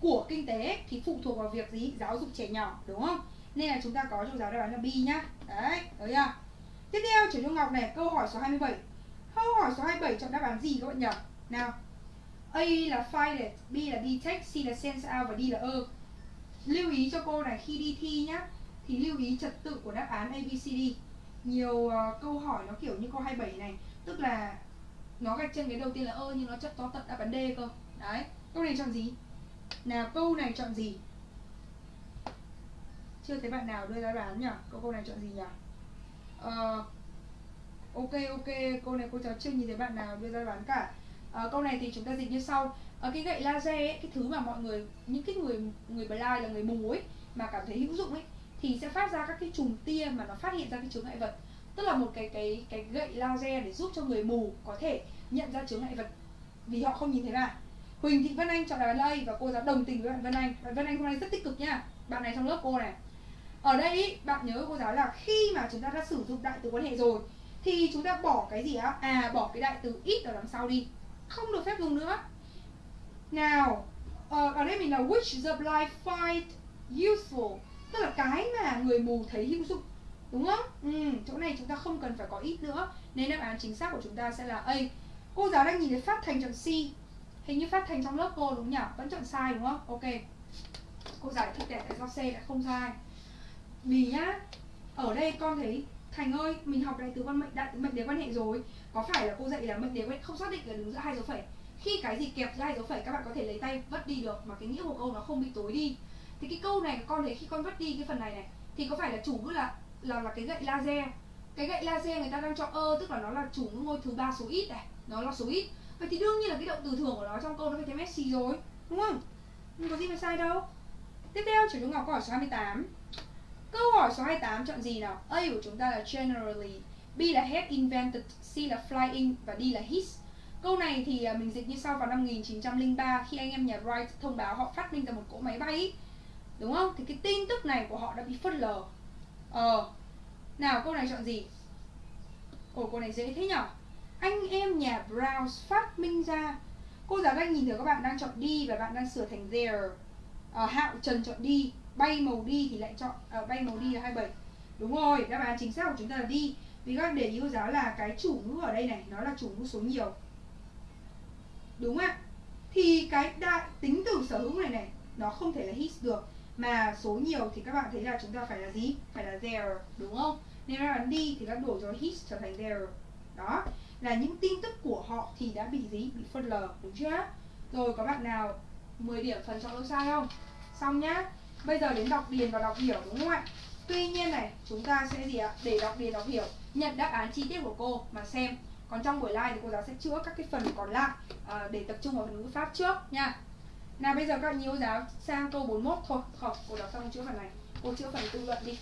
của kinh tế thì phụ thuộc vào việc gì? Giáo dục trẻ nhỏ đúng không? Nên là chúng ta có cho giáo đáp án là B nhá. Đấy thấy chưa? Tiếp theo chuyển trung ngọc này câu hỏi số 27 câu hỏi số 27 chọn đáp án gì các bạn nhỉ? Nào. A là find B là detect, C là sense out và D là ơ lưu ý cho cô này khi đi thi nhá thì lưu ý trật tự của đáp án ABCD nhiều uh, câu hỏi nó kiểu như câu 27 này tức là nó gạch chân cái đầu tiên là ơ nhưng nó chấp to tận đáp án D cơ. Đấy câu này chọn gì? Nào câu này chọn gì? Chưa thấy bạn nào đưa ra đoán nhỉ? Câu câu này chọn gì nhỉ? Uh, ok ok câu này cô cháu chưa nhìn thấy bạn nào đưa ra đoán cả. Uh, câu này thì chúng ta dịch như sau ở cái gậy laser ấy, cái thứ mà mọi người những cái người người blind là người mù ấy mà cảm thấy hữu dụng ấy thì sẽ phát ra các cái chùm tia mà nó phát hiện ra cái chướng ngại vật. Tức là một cái cái cái gậy laser để giúp cho người mù có thể nhận ra chướng ngại vật vì họ không nhìn thấy mà Huỳnh Thị Vân Anh chọn đáp án đây và cô giáo đồng tình với bạn Vân Anh. Bạn Vân Anh hôm nay rất tích cực nha. Bạn này trong lớp cô này. Ở đây bạn nhớ cô giáo là khi mà chúng ta đã sử dụng đại từ quan hệ rồi thì chúng ta bỏ cái gì á? À bỏ cái đại từ ít ở đằng sau đi. Không được phép dùng nữa nào uh, ở đây mình là which the blind find useful. Tức là cái mà người mù thấy hữu dụng đúng không? Ừ, chỗ này chúng ta không cần phải có ít nữa. Nên đáp án chính xác của chúng ta sẽ là a. Cô giáo đang nhìn thấy phát thành chọn c. Hình như phát thành trong lớp cô đúng nhỉ? Vẫn chọn sai đúng không? Ok. Cô giải thích đẹp tại sao c lại không sai. Vì nhá. Ở đây con thấy thành ơi mình học đại từ quan mệnh đại mệnh đề quan hệ rồi. Có phải là cô dạy là mệnh đề quan hệ không xác định là đứng giữa hai dấu phẩy? Khi cái gì kẹp giữa dấu phẩy các bạn có thể lấy tay vất đi được mà cái nghĩa của câu nó không bị tối đi. Thì cái câu này con thấy khi con vất đi cái phần này này, thì có phải là chủ ngữ là là là cái gậy laser. Cái gậy laser người ta đang cho ơ, tức là nó là chủ ngữ ngôi thứ ba số ít này, nó là số ít. Vậy thì đương nhiên là cái động từ thường của nó trong câu nó phải thêm Messi rồi, đúng không? Không có gì phải sai đâu. Tiếp theo chủ trung ngọc câu hỏi số 28 câu hỏi số 28 chọn gì nào? A của chúng ta là generally, B là had invented, C là flying và D là his. Câu này thì à, mình dịch như sau vào năm 1903 khi anh em nhà Wright thông báo họ phát minh ra một cỗ máy bay Đúng không? Thì cái tin tức này của họ đã bị phớt lờ. Ờ Nào câu này chọn gì? Ồ câu này dễ thế nhở? Anh em nhà Brown phát minh ra. Cô giáo đang nhìn thấy các bạn đang chọn đi và bạn đang sửa thành there. À, Hạo Trần chọn đi Bay màu đi thì lại chọn à, Bay màu đi là 27 Đúng rồi, đáp án chính xác của chúng ta là đi. Vì các bạn để ý cô giáo là cái chủ ngữ ở đây này Nó là chủ ngữ số nhiều. Đúng ạ Thì cái đại tính từ sở hữu này này Nó không thể là his được Mà số nhiều thì các bạn thấy là chúng ta phải là gì? Phải là there, đúng không? Nên là đi thì các đổi cho his trở thành there Đó Là những tin tức của họ thì đã bị gì? Bị phân lờ, đúng chưa? Rồi có bạn nào 10 điểm phần chọn lỗi sai không? Xong nhá Bây giờ đến đọc điền và đọc hiểu đúng không ạ? Tuy nhiên này, chúng ta sẽ gì ạ? Để đọc điền đọc hiểu Nhận đáp án chi tiết của cô mà xem còn trong buổi live thì cô giáo sẽ chữa các cái phần còn lại à, để tập trung vào phần ngữ pháp trước nha. Nào bây giờ các bạn nhớ giáo sang câu 41 thôi. Không cô giáo xong chữa phần này. Cô chữa phần tự luận đi.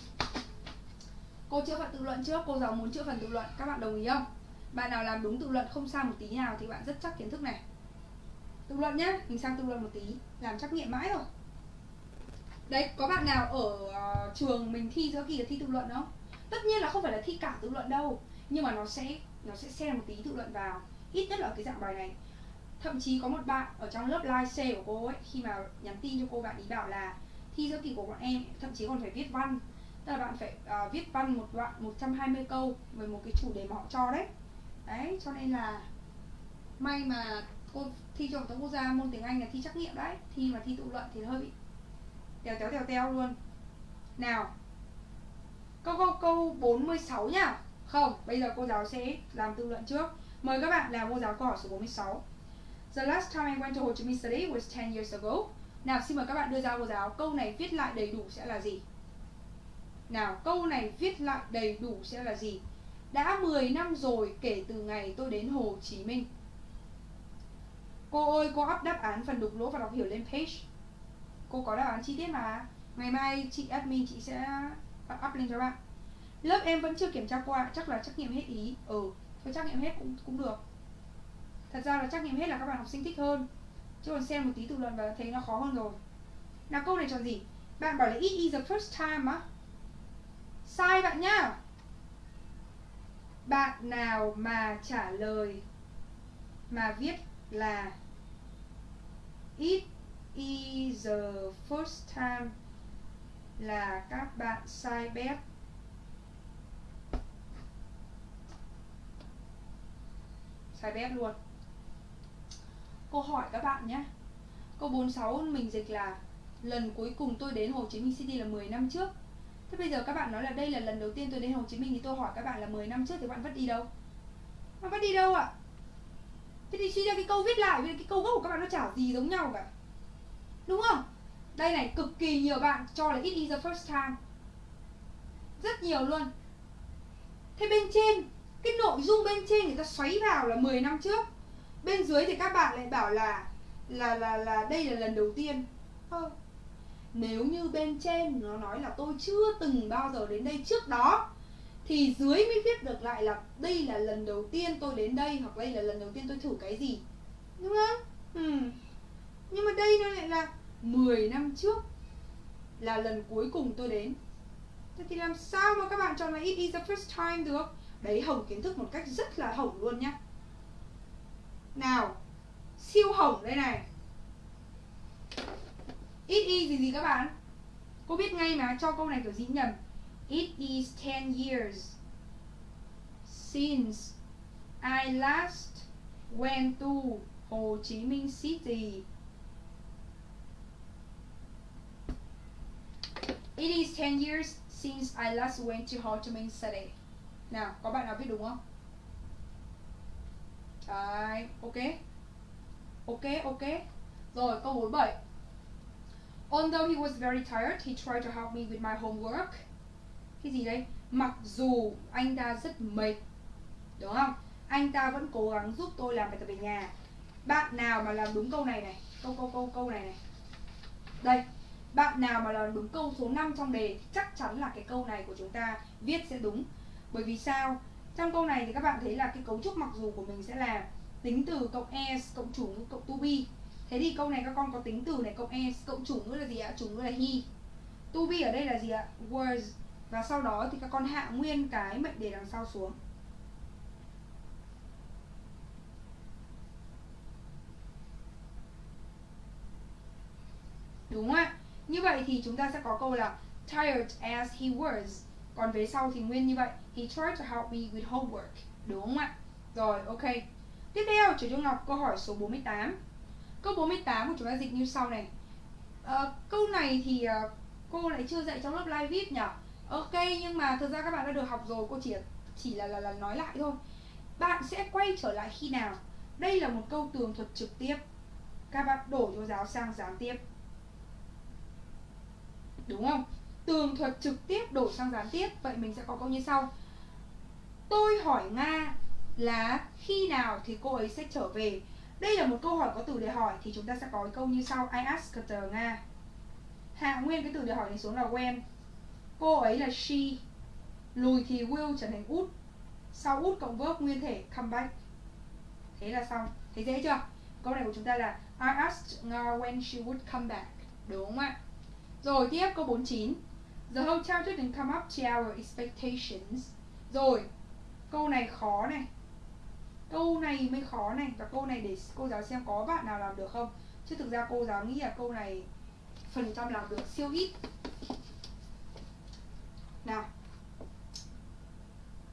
Cô chữa phần tự luận trước cô giáo muốn chữa phần tự luận. Các bạn đồng ý không? Bạn nào làm đúng tự luận không sai một tí nào thì bạn rất chắc kiến thức này. Tự luận nhé mình sang tự luận một tí. Làm trắc nghiệm mãi rồi. Đấy có bạn nào ở uh, trường mình thi giữa kỳ là thi tự luận không? Tất nhiên là không phải là thi cả tự luận đâu. Nhưng mà nó sẽ nó sẽ xem một tí tự luận vào ít nhất là ở cái dạng bài này. Thậm chí có một bạn ở trong lớp live C của cô ấy khi mà nhắn tin cho cô bạn ý bảo là thi giữa kỳ của bọn em thậm chí còn phải viết văn. Tức là bạn phải uh, viết văn một đoạn 120 câu về một cái chủ đề mà họ cho đấy. Đấy cho nên là may mà cô thi cho tổng quốc gia môn tiếng Anh là thi trắc nghiệm đấy. Thi mà thi tự luận thì hơi bị tèo tèo tèo tèo luôn. Nào câu câu câu 46 nhá không, bây giờ cô giáo sẽ làm tự luận trước. Mời các bạn làm cô giáo câu hỏi số 46 The last time I went to Ho Chi Minh City was 10 years ago. Nào xin mời các bạn đưa ra cô giáo Câu này viết lại đầy đủ sẽ là gì? Nào, câu này viết lại đầy đủ sẽ là gì? Đã 10 năm rồi kể từ ngày tôi đến Hồ Chí Minh. Cô ơi, cô up đáp án phần đục lỗ và đọc hiểu lên page. Cô có đáp án chi tiết mà? Ngày mai chị admin chị sẽ up lên cho bạn lớp em vẫn chưa kiểm tra qua, chắc là trắc nghiệm hết ý. Ừ thôi trắc nghiệm hết cũng cũng được. Thật ra là trắc nghiệm hết là các bạn học sinh thích hơn. Chứ còn xem một tí tự luận và thấy nó khó hơn rồi. Nào, câu này chọn gì? Bạn bảo là it is the first time á. Sai bạn nhá. Bạn nào mà trả lời mà viết là it is the first time là các bạn sai bét. Sai bét luôn. Câu hỏi các bạn nhé. Câu 46 mình dịch là, lần cuối cùng tôi đến Hồ Chí Minh City là 10 năm trước. Thế bây giờ các bạn nói là đây là lần đầu tiên tôi đến Hồ Chí Minh thì tôi hỏi các bạn là 10 năm trước thì bạn vẫn đi đâu? Bạn vẫn đi đâu ạ? À? thế thì suy ra cái câu viết lại với cái câu gốc của các bạn nó chả gì giống nhau cả. Đúng không? Đây này, cực kỳ nhiều bạn cho là it is the first time. Rất nhiều luôn. Thế bên trên cái nội dung bên trên người ta xoáy vào là 10 năm trước. Bên dưới thì các bạn lại bảo là là là là đây là lần đầu tiên. Ờ. nếu như bên trên nó nói là tôi chưa từng bao giờ đến đây trước đó thì dưới mới viết được lại là đây là lần đầu tiên tôi đến đây hoặc đây là lần đầu tiên tôi thử cái gì. Đúng không? Ừ. nhưng mà đây nó lại là 10 năm trước là lần cuối cùng tôi đến. Thế thì làm sao mà các bạn chọn là it is the first time được Đấy hỏng kiến thức một cách rất là hỏng luôn nhá. Nào, Siêu hỏng đây này. It is gì gì các bạn. Cô biết ngay mà, cho câu này kiểu gì nhầm. It is 10 years Since I last went to Hồ Chí Minh City. It is 10 years since I last went to Ho Chi Minh City. Nào, có bạn nào viết đúng không? Đấy, ok. Ok, ok. Rồi, câu 47. Although he was very tired, he tried to help me with my homework. Cái gì đây? Mặc dù anh ta rất mệt, đúng không? Anh ta vẫn cố gắng giúp tôi làm bài tập về nhà. Bạn nào mà làm đúng câu này này, câu câu câu câu này này. Đây, bạn nào mà làm đúng câu số 5 trong đề chắc chắn là cái câu này của chúng ta viết sẽ đúng bởi vì sao? Trong câu này thì các bạn thấy là cái cấu trúc mặc dù của mình sẽ là tính từ cộng s cộng chủ ngữ cộng to be thế thì câu này các con có tính từ này cộng s cộng chủ ngữ là gì ạ? Chủ ngữ là he. To be ở đây là gì ạ? Was và sau đó thì các con hạ nguyên cái mệnh đề đằng sau xuống. Đúng không ạ? Như vậy thì chúng ta sẽ có câu là tired as he was. Còn về sau thì nguyên như vậy. He tried to help me with homework. Đúng không ạ? Rồi, ok. Tiếp theo, Chủ Trung Ngọc câu hỏi số 48. Câu 48 của chúng ta dịch như sau này. À, câu này thì uh, cô lại chưa dạy trong lớp live viết nhỉ? Ok, nhưng mà thực ra các bạn đã được học rồi, cô chỉ chỉ là là, là nói lại thôi. Bạn sẽ quay trở lại khi nào? Đây là một câu tường thuật trực tiếp. Các bạn đổ cho giáo sang gián tiếp đúng không tường thuật trực tiếp đổi sang gián tiếp, vậy mình sẽ có câu như sau. Tôi hỏi nga là khi nào thì cô ấy sẽ trở về? Đây là một câu hỏi có từ để hỏi, thì chúng ta sẽ có câu như sau. I asked her nga. Hạ nguyên cái từ để hỏi này xuống là when. Cô ấy là she. Lùi thì will trở thành út sau út cộng verb nguyên thể, come back. Thế là xong. Thấy dễ chưa? Câu này của chúng ta là, I asked nga when she would come back. Đúng không ạ? Rồi, tiếp câu 49 The hotel didn't come up to our expectations. Rồi Câu này khó này. Câu này mới khó này. Và câu này để cô giáo xem có bạn nào làm được không. Chứ thực ra cô giáo nghĩ là câu này Phần trăm làm được siêu ít. Nào.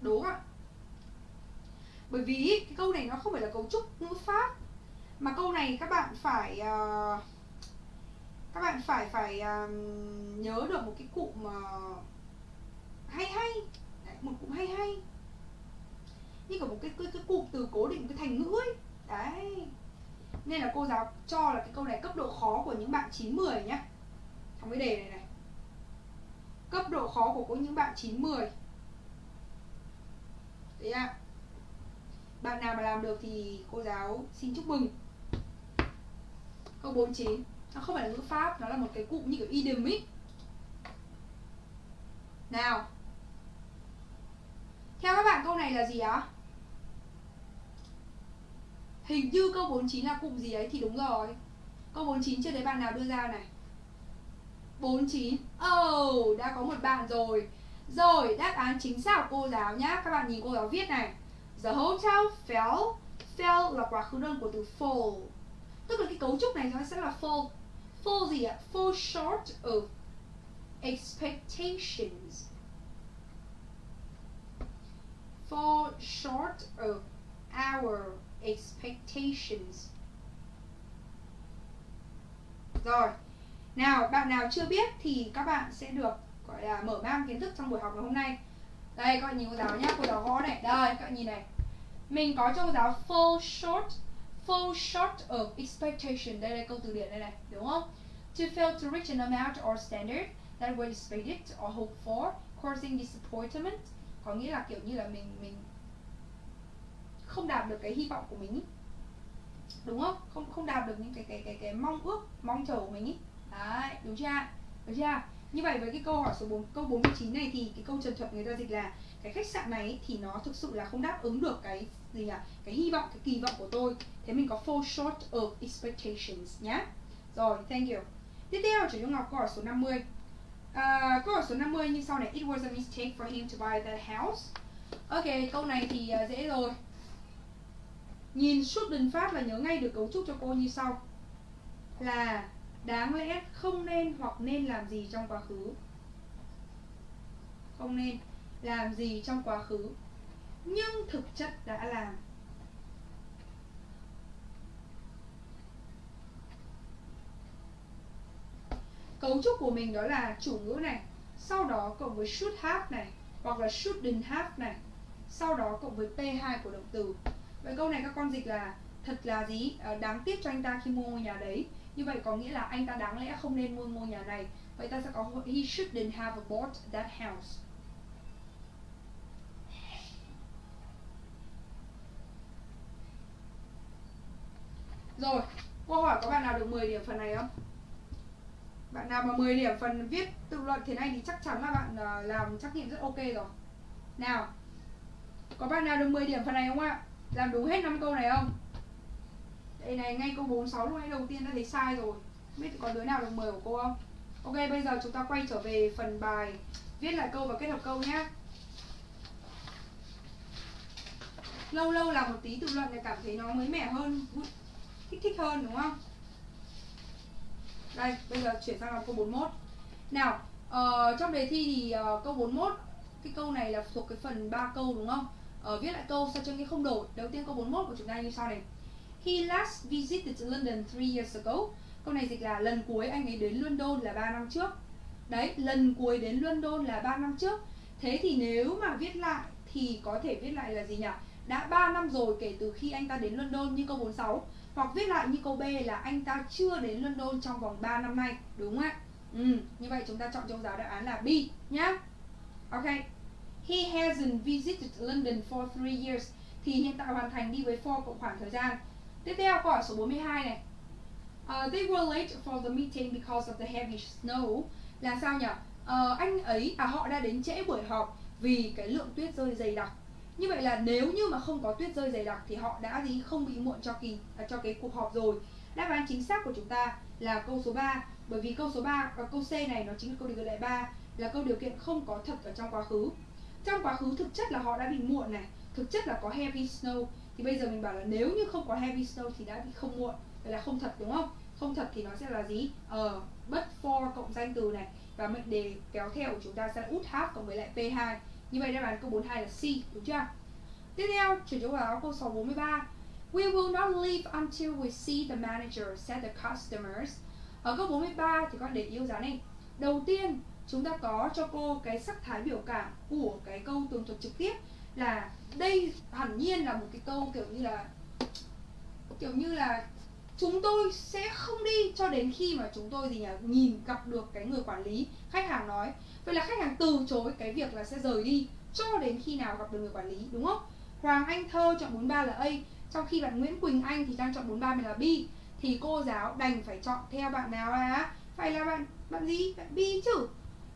Đố ạ. Bởi vì cái câu này nó không phải là cấu trúc ngữ pháp. Mà câu này các bạn phải uh, các bạn phải phải um, nhớ được một cái cụm uh, hay hay. Đấy, một cụm hay hay. Như cả một cái cái, cái cụm từ cố định cái thành ngữ ấy. Đấy. Nên là cô giáo cho là cái câu này cấp độ khó của những bạn 9 10 nhá. Trong cái đề này này. Cấp độ khó của có những bạn 9 10 đấy ạ. À. bạn nào mà làm được thì cô giáo xin chúc mừng. Câu 49 nó không phải là ngữ pháp nó là một cái cụm như kiểu idiom ý nào theo các bạn câu này là gì á hình như câu 49 là cụm gì ấy thì đúng rồi câu 49 chưa thấy bạn nào đưa ra này 49 Oh, đã có một bạn rồi Rồi, đáp án chính xác của cô giáo nhá. Các bạn nhìn cô giáo viết này. The hotel fell. Fell là quá khứ đơn của từ fall. Tức là cái cấu trúc này nó sẽ là fall. Fall gì ạ? Fall short of expectations. Fall short of our expectations. Rồi, nào bạn nào chưa biết thì các bạn sẽ được gọi là mở mang kiến thức trong buổi học ngày hôm nay. Đây các bạn nhìn cô giáo nhé, cô giáo gõ này. Đây các bạn nhìn này. Mình có cho cô giáo fall short fall short of expectation. Đây là câu từ điển đây này, đúng không? To fail to reach an amount or standard that was expected or hoped for, causing disappointment. Có nghĩa là kiểu như là mình mình không đạt được cái hy vọng của mình ý. đúng không không không đạt được những cái cái cái cái mong ước mong chờ của mình ý. đấy đúng chưa đúng chưa như vậy với cái câu hỏi số 4 câu 49 này thì cái câu trần thuật người ta dịch là cái khách sạn này thì nó thực sự là không đáp ứng được cái gì nhỉ cái hy vọng cái kỳ vọng của tôi. Thế mình có fall short of expectations nhé rồi thank you. Tiếp theo chủ Ngọc câu hỏi số 50 à, câu hỏi số 50 như sau này. It was a mistake for him to buy that house. Ok câu này thì uh, dễ rồi. Nhìn suốt đơn phát là nhớ ngay được cấu trúc cho cô như sau. Là đáng lẽ không nên hoặc nên làm gì trong quá khứ? Không nên làm gì trong quá khứ? Nhưng thực chất đã làm Cấu trúc của mình đó là chủ ngữ này Sau đó cộng với should have này Hoặc là shouldn't have này Sau đó cộng với P2 của động từ Vậy câu này các con dịch là thật là gì? À, đáng tiếc cho anh ta khi mua ngôi nhà đấy. Như vậy có nghĩa là anh ta đáng lẽ không nên mua ngôi nhà này. Vậy ta sẽ có he shouldn't have bought that house. Rồi, câu hỏi có bạn nào được 10 điểm phần này không? Bạn nào mà 10 điểm phần viết tự luận thế này thì chắc chắn là bạn ờ, làm trắc nghiệm rất ok rồi. Nào, có bạn nào được 10 điểm phần này không ạ? làm đúng hết năm câu này không đây này ngay câu 46 lúc nãy đầu tiên đã thấy sai rồi biết có đứa nào được 10 của cô không ok bây giờ chúng ta quay trở về phần bài viết lại câu và kết hợp câu nhé lâu lâu làm một tí tự luận để cảm thấy nó mới mẻ hơn kích thích hơn đúng không? Đây bây giờ chuyển sang là câu 41 nào uh, trong đề thi thì uh, câu 41 cái câu này là thuộc cái phần 3 câu đúng không? Uh, viết lại câu sao cho nghe không đổi. Đầu tiên câu 41 của chúng ta như sau này. He last visited London 3 years ago. Câu này dịch là lần cuối anh ấy đến London là 3 năm trước. Đấy lần cuối đến London là 3 năm trước. Thế thì nếu mà viết lại thì có thể viết lại là gì nhỉ? Đã 3 năm rồi kể từ khi anh ta đến London như câu 46 hoặc viết lại như câu B là anh ta chưa đến London trong vòng 3 năm nay đúng không ạ ừ, như vậy chúng ta chọn trong giáo đáp án là B nhá ok He hasn't visited London for three years thì hiện tại hoàn thành đi với for cộng khoảng thời gian. Tiếp theo câu hỏi số 42 này. Uh, they were late for the meeting because of the heavy snow. Là sao nhỉ? Uh, ờ, anh ấy à họ đã đến trễ buổi họp vì cái lượng tuyết rơi dày đặc. Như vậy là nếu như mà không có tuyết rơi dày đặc thì họ đã gì không bị muộn cho kỳ à, cho cái cuộc họp rồi. Đáp án chính xác của chúng ta là câu số 3 bởi vì câu số 3 và câu C này nó chính là câu điều kiện đại 3 là câu điều kiện không có thật ở trong quá khứ. Trong quá khứ thực chất là họ đã bị muộn này thực chất là có heavy snow. Thì bây giờ mình bảo là nếu như không có heavy snow thì đã bị không muộn vậy là không thật đúng không? Không thật thì nó sẽ là gì? Ờ uh, but for cộng danh từ này và mệnh đề kéo theo của chúng ta sẽ là út hát cộng với lại p2 như vậy đáp án câu 42 là C đúng chưa tiếp theo chuyển cho vào câu số 43 We will not leave until we see the manager, said the customers. Ở câu 43 thì con để yêu giá này. Đầu tiên chúng ta có cho cô cái sắc thái biểu cảm của cái câu tường thuật trực tiếp là đây hẳn nhiên là một cái câu kiểu như là kiểu như là chúng tôi sẽ không đi cho đến khi mà chúng tôi gì nhỉ? Nhìn gặp được cái người quản lý, khách hàng nói. Vậy là khách hàng từ chối cái việc là sẽ rời đi cho đến khi nào gặp được người quản lý, đúng không? Hoàng Anh Thơ chọn 43 là A. Trong khi bạn Nguyễn Quỳnh Anh thì đang chọn 43 mình là B. Thì cô giáo đành phải chọn theo bạn nào là phải là bạn bạn gì? Bạn B chứ.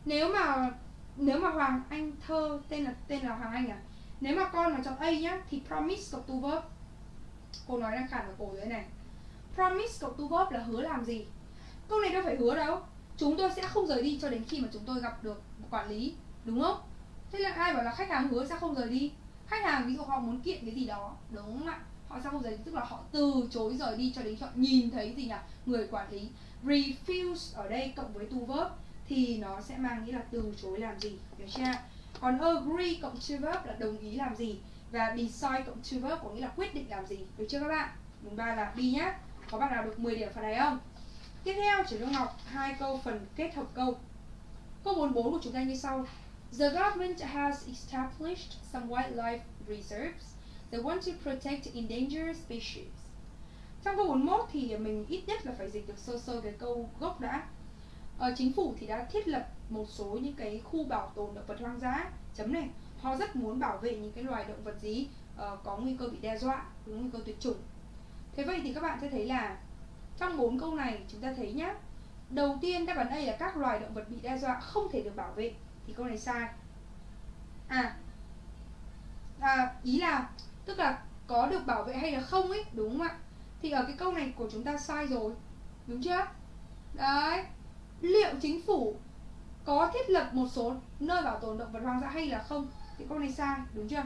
Nếu mà nếu mà Hoàng Anh thơ, tên là tên là Hoàng Anh à? Nếu mà con mà chọn A nhá, thì promise cộng to verb. Cô nói đang khản ở cổ dưới này promise cộng to verb là hứa làm gì? Câu này đâu phải hứa đâu. Chúng tôi sẽ không rời đi cho đến khi mà chúng tôi gặp được quản lý, đúng không? Thế là ai bảo là khách hàng hứa sẽ không rời đi? Khách hàng ví dụ họ muốn kiện cái gì đó, đúng không ạ? Họ sẽ không rời đi, tức là họ từ chối rời đi cho đến khi họ nhìn thấy gì nhỉ? Người quản lý refuse ở đây cộng với to verb thì nó sẽ mang nghĩa là từ chối làm gì? Được chưa còn agree cộng to verb là đồng ý làm gì? Và decide cộng to verb có nghĩa là quyết định làm gì? Được chưa các bạn? Mùng ba là B nhá có bạn nào được 10 điểm phần này không? Tiếp theo chỉ Trung Ngọc hai câu phần kết hợp câu. Câu 44 của chúng ta như sau. The government has established some wildlife reserves they want to protect endangered species. Trong câu 41 thì mình ít nhất là phải dịch được sơ sơ cái câu gốc đã. Ờ, chính phủ thì đã thiết lập một số những cái khu bảo tồn động vật hoang dã. Chấm này họ rất muốn bảo vệ những cái loài động vật gì uh, có nguy cơ bị đe dọa có nguy cơ tuyệt chủng thế vậy thì các bạn sẽ thấy là trong bốn câu này chúng ta thấy nhá. Đầu tiên đáp án A là các loài động vật bị đe dọa không thể được bảo vệ. Thì câu này sai. À, à ý là tức là có được bảo vệ hay là không ấy đúng không ạ? Thì ở cái câu này của chúng ta sai rồi đúng chưa? Đấy. Liệu chính phủ có thiết lập một số nơi bảo tồn động vật hoang dã hay là không? Thì câu này sai đúng chưa?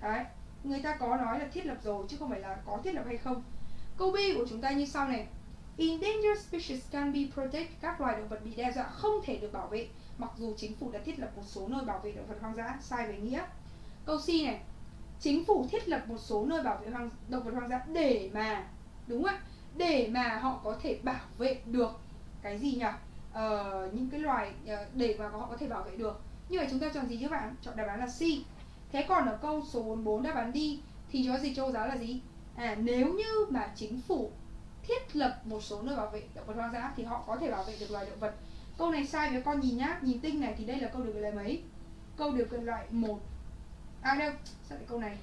Đấy người ta có nói là thiết lập rồi chứ không phải là có thiết lập hay không. Câu B của chúng ta như sau này. Endangered species can be protected. Các loài động vật bị đe dọa không thể được bảo vệ mặc dù chính phủ đã thiết lập một số nơi bảo vệ động vật hoang dã. Sai về nghĩa. Câu C này. Chính phủ thiết lập một số nơi bảo vệ hoang, động vật hoang dã để mà đúng không ạ? Để mà họ có thể bảo vệ được cái gì nhỉ? Ờ, những cái loài ờ, để mà họ có thể bảo vệ được. Như vậy chúng ta chọn gì chứ bạn? Chọn đáp án là C thế còn ở câu số 44 đáp án đi thì cho gì châu giáo là gì? À nếu như mà chính phủ thiết lập một số nơi bảo vệ động vật hoang dã thì họ có thể bảo vệ được loài động vật. Câu này sai với con nhìn nhá nhìn tinh này thì đây là câu được kiện loại mấy? Câu điều kiện loại một. À đâu sao lại câu này?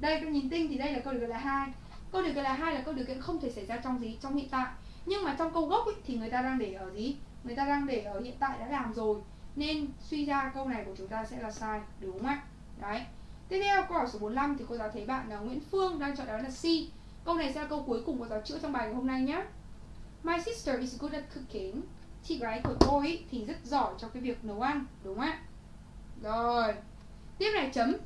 Đây con nhìn tinh thì đây là câu được kiện loại hai. Câu điều kiện là hai là câu điều kiện không thể xảy ra trong gì? Trong hiện tại. Nhưng mà trong câu gốc ấy, thì người ta đang để ở gì? Người ta đang để ở hiện tại đã làm rồi. Nên suy ra câu này của chúng ta sẽ là sai đúng không ạ? Đấy. Tiếp theo câu hỏi số 45 thì cô giáo thấy bạn là Nguyễn Phương đang chọn đó là C. Câu này sẽ là câu cuối cùng cô giáo chữa trong bài ngày hôm nay nhé My sister is good at cooking. Chị gái của tôi ý, thì rất giỏi trong cái việc nấu ăn đúng không ạ? Rồi. Tiếp này chấm.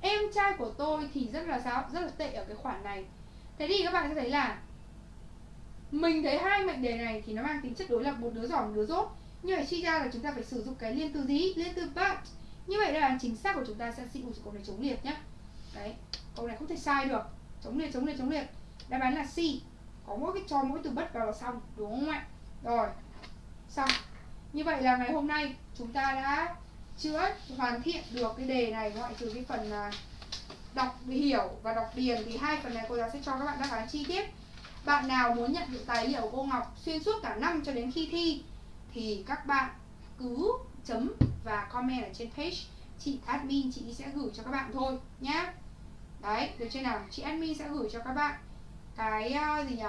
Em trai của tôi thì rất là sao rất là tệ ở cái khoản này. Thế thì các bạn sẽ thấy là mình thấy hai mệnh đề này thì nó mang tính chất đối lập một đứa giỏi một đứa dốt. Như vậy suy ra là chúng ta phải sử dụng cái liên từ gì? Liên từ but như vậy đáp án chính xác của chúng ta sẽ C. dụng câu này chống liệt nhé đấy, câu này không thể sai được. Chống liệt chống liệt chống liệt. Đáp án là C. Có mỗi cái cho mỗi từ bất vào là xong, đúng không ạ? Rồi, xong. Như vậy là ngày hôm nay chúng ta đã chữa hoàn thiện được cái đề này, ngoại trừ cái phần là đọc hiểu và đọc điền thì hai phần này cô giáo sẽ cho các bạn đáp án chi tiết. Bạn nào muốn nhận được tài liệu cô Ngọc xuyên suốt cả năm cho đến khi thi thì các bạn cứ chấm và comment ở trên page. Chị admin chị sẽ gửi cho các bạn thôi nhá. Đấy được chưa nào? Chị admin sẽ gửi cho các bạn cái uh, gì nhỉ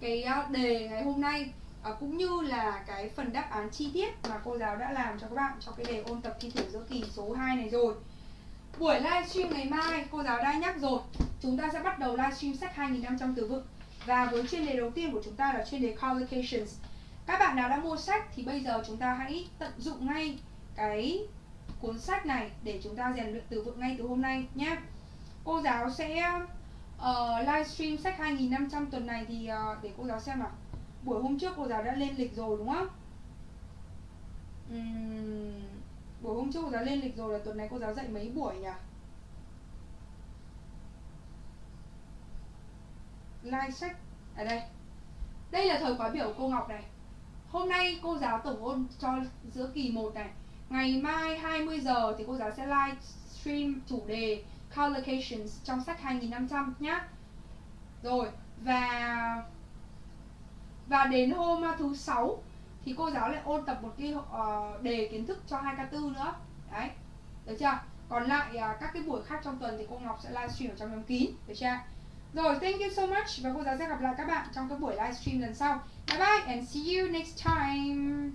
cái uh, đề ngày hôm nay uh, cũng như là cái phần đáp án chi tiết mà cô giáo đã làm cho các bạn cho cái đề ôn tập thi thử giữa kỳ số 2 này rồi. Buổi livestream ngày mai cô giáo đã nhắc rồi. Chúng ta sẽ bắt đầu livestream sách 2.500 từ vựng. Và với chuyên đề đầu tiên của chúng ta là chuyên đề collocations các bạn nào đã mua sách thì bây giờ chúng ta hãy tận dụng ngay cái cuốn sách này để chúng ta rèn luyện từ vựng ngay từ hôm nay nhé Cô giáo sẽ uh, livestream sách 2.500 tuần này thì uh, để cô giáo xem nào Buổi hôm trước cô giáo đã lên lịch rồi đúng không? Uhm, buổi hôm trước cô giáo lên lịch rồi là tuần này cô giáo dạy mấy buổi nhỉ? Live sách ở đây Đây là thời khóa biểu cô Ngọc này Hôm nay cô giáo tổng ôn cho giữa kỳ 1 này. Ngày mai 20 giờ thì cô giáo sẽ live stream chủ đề Collocations trong sách 2500 nhá. Rồi và và đến hôm thứ sáu thì cô giáo lại ôn tập một cái uh, đề kiến thức cho 2K4 nữa. Đấy được chưa? Còn lại uh, các cái buổi khác trong tuần thì cô Ngọc sẽ livestream ở trong nhóm kín được chưa? Rồi, thank you so much và cô giáo sẽ gặp lại các bạn trong các buổi livestream lần sau. Bye bye and see you next time.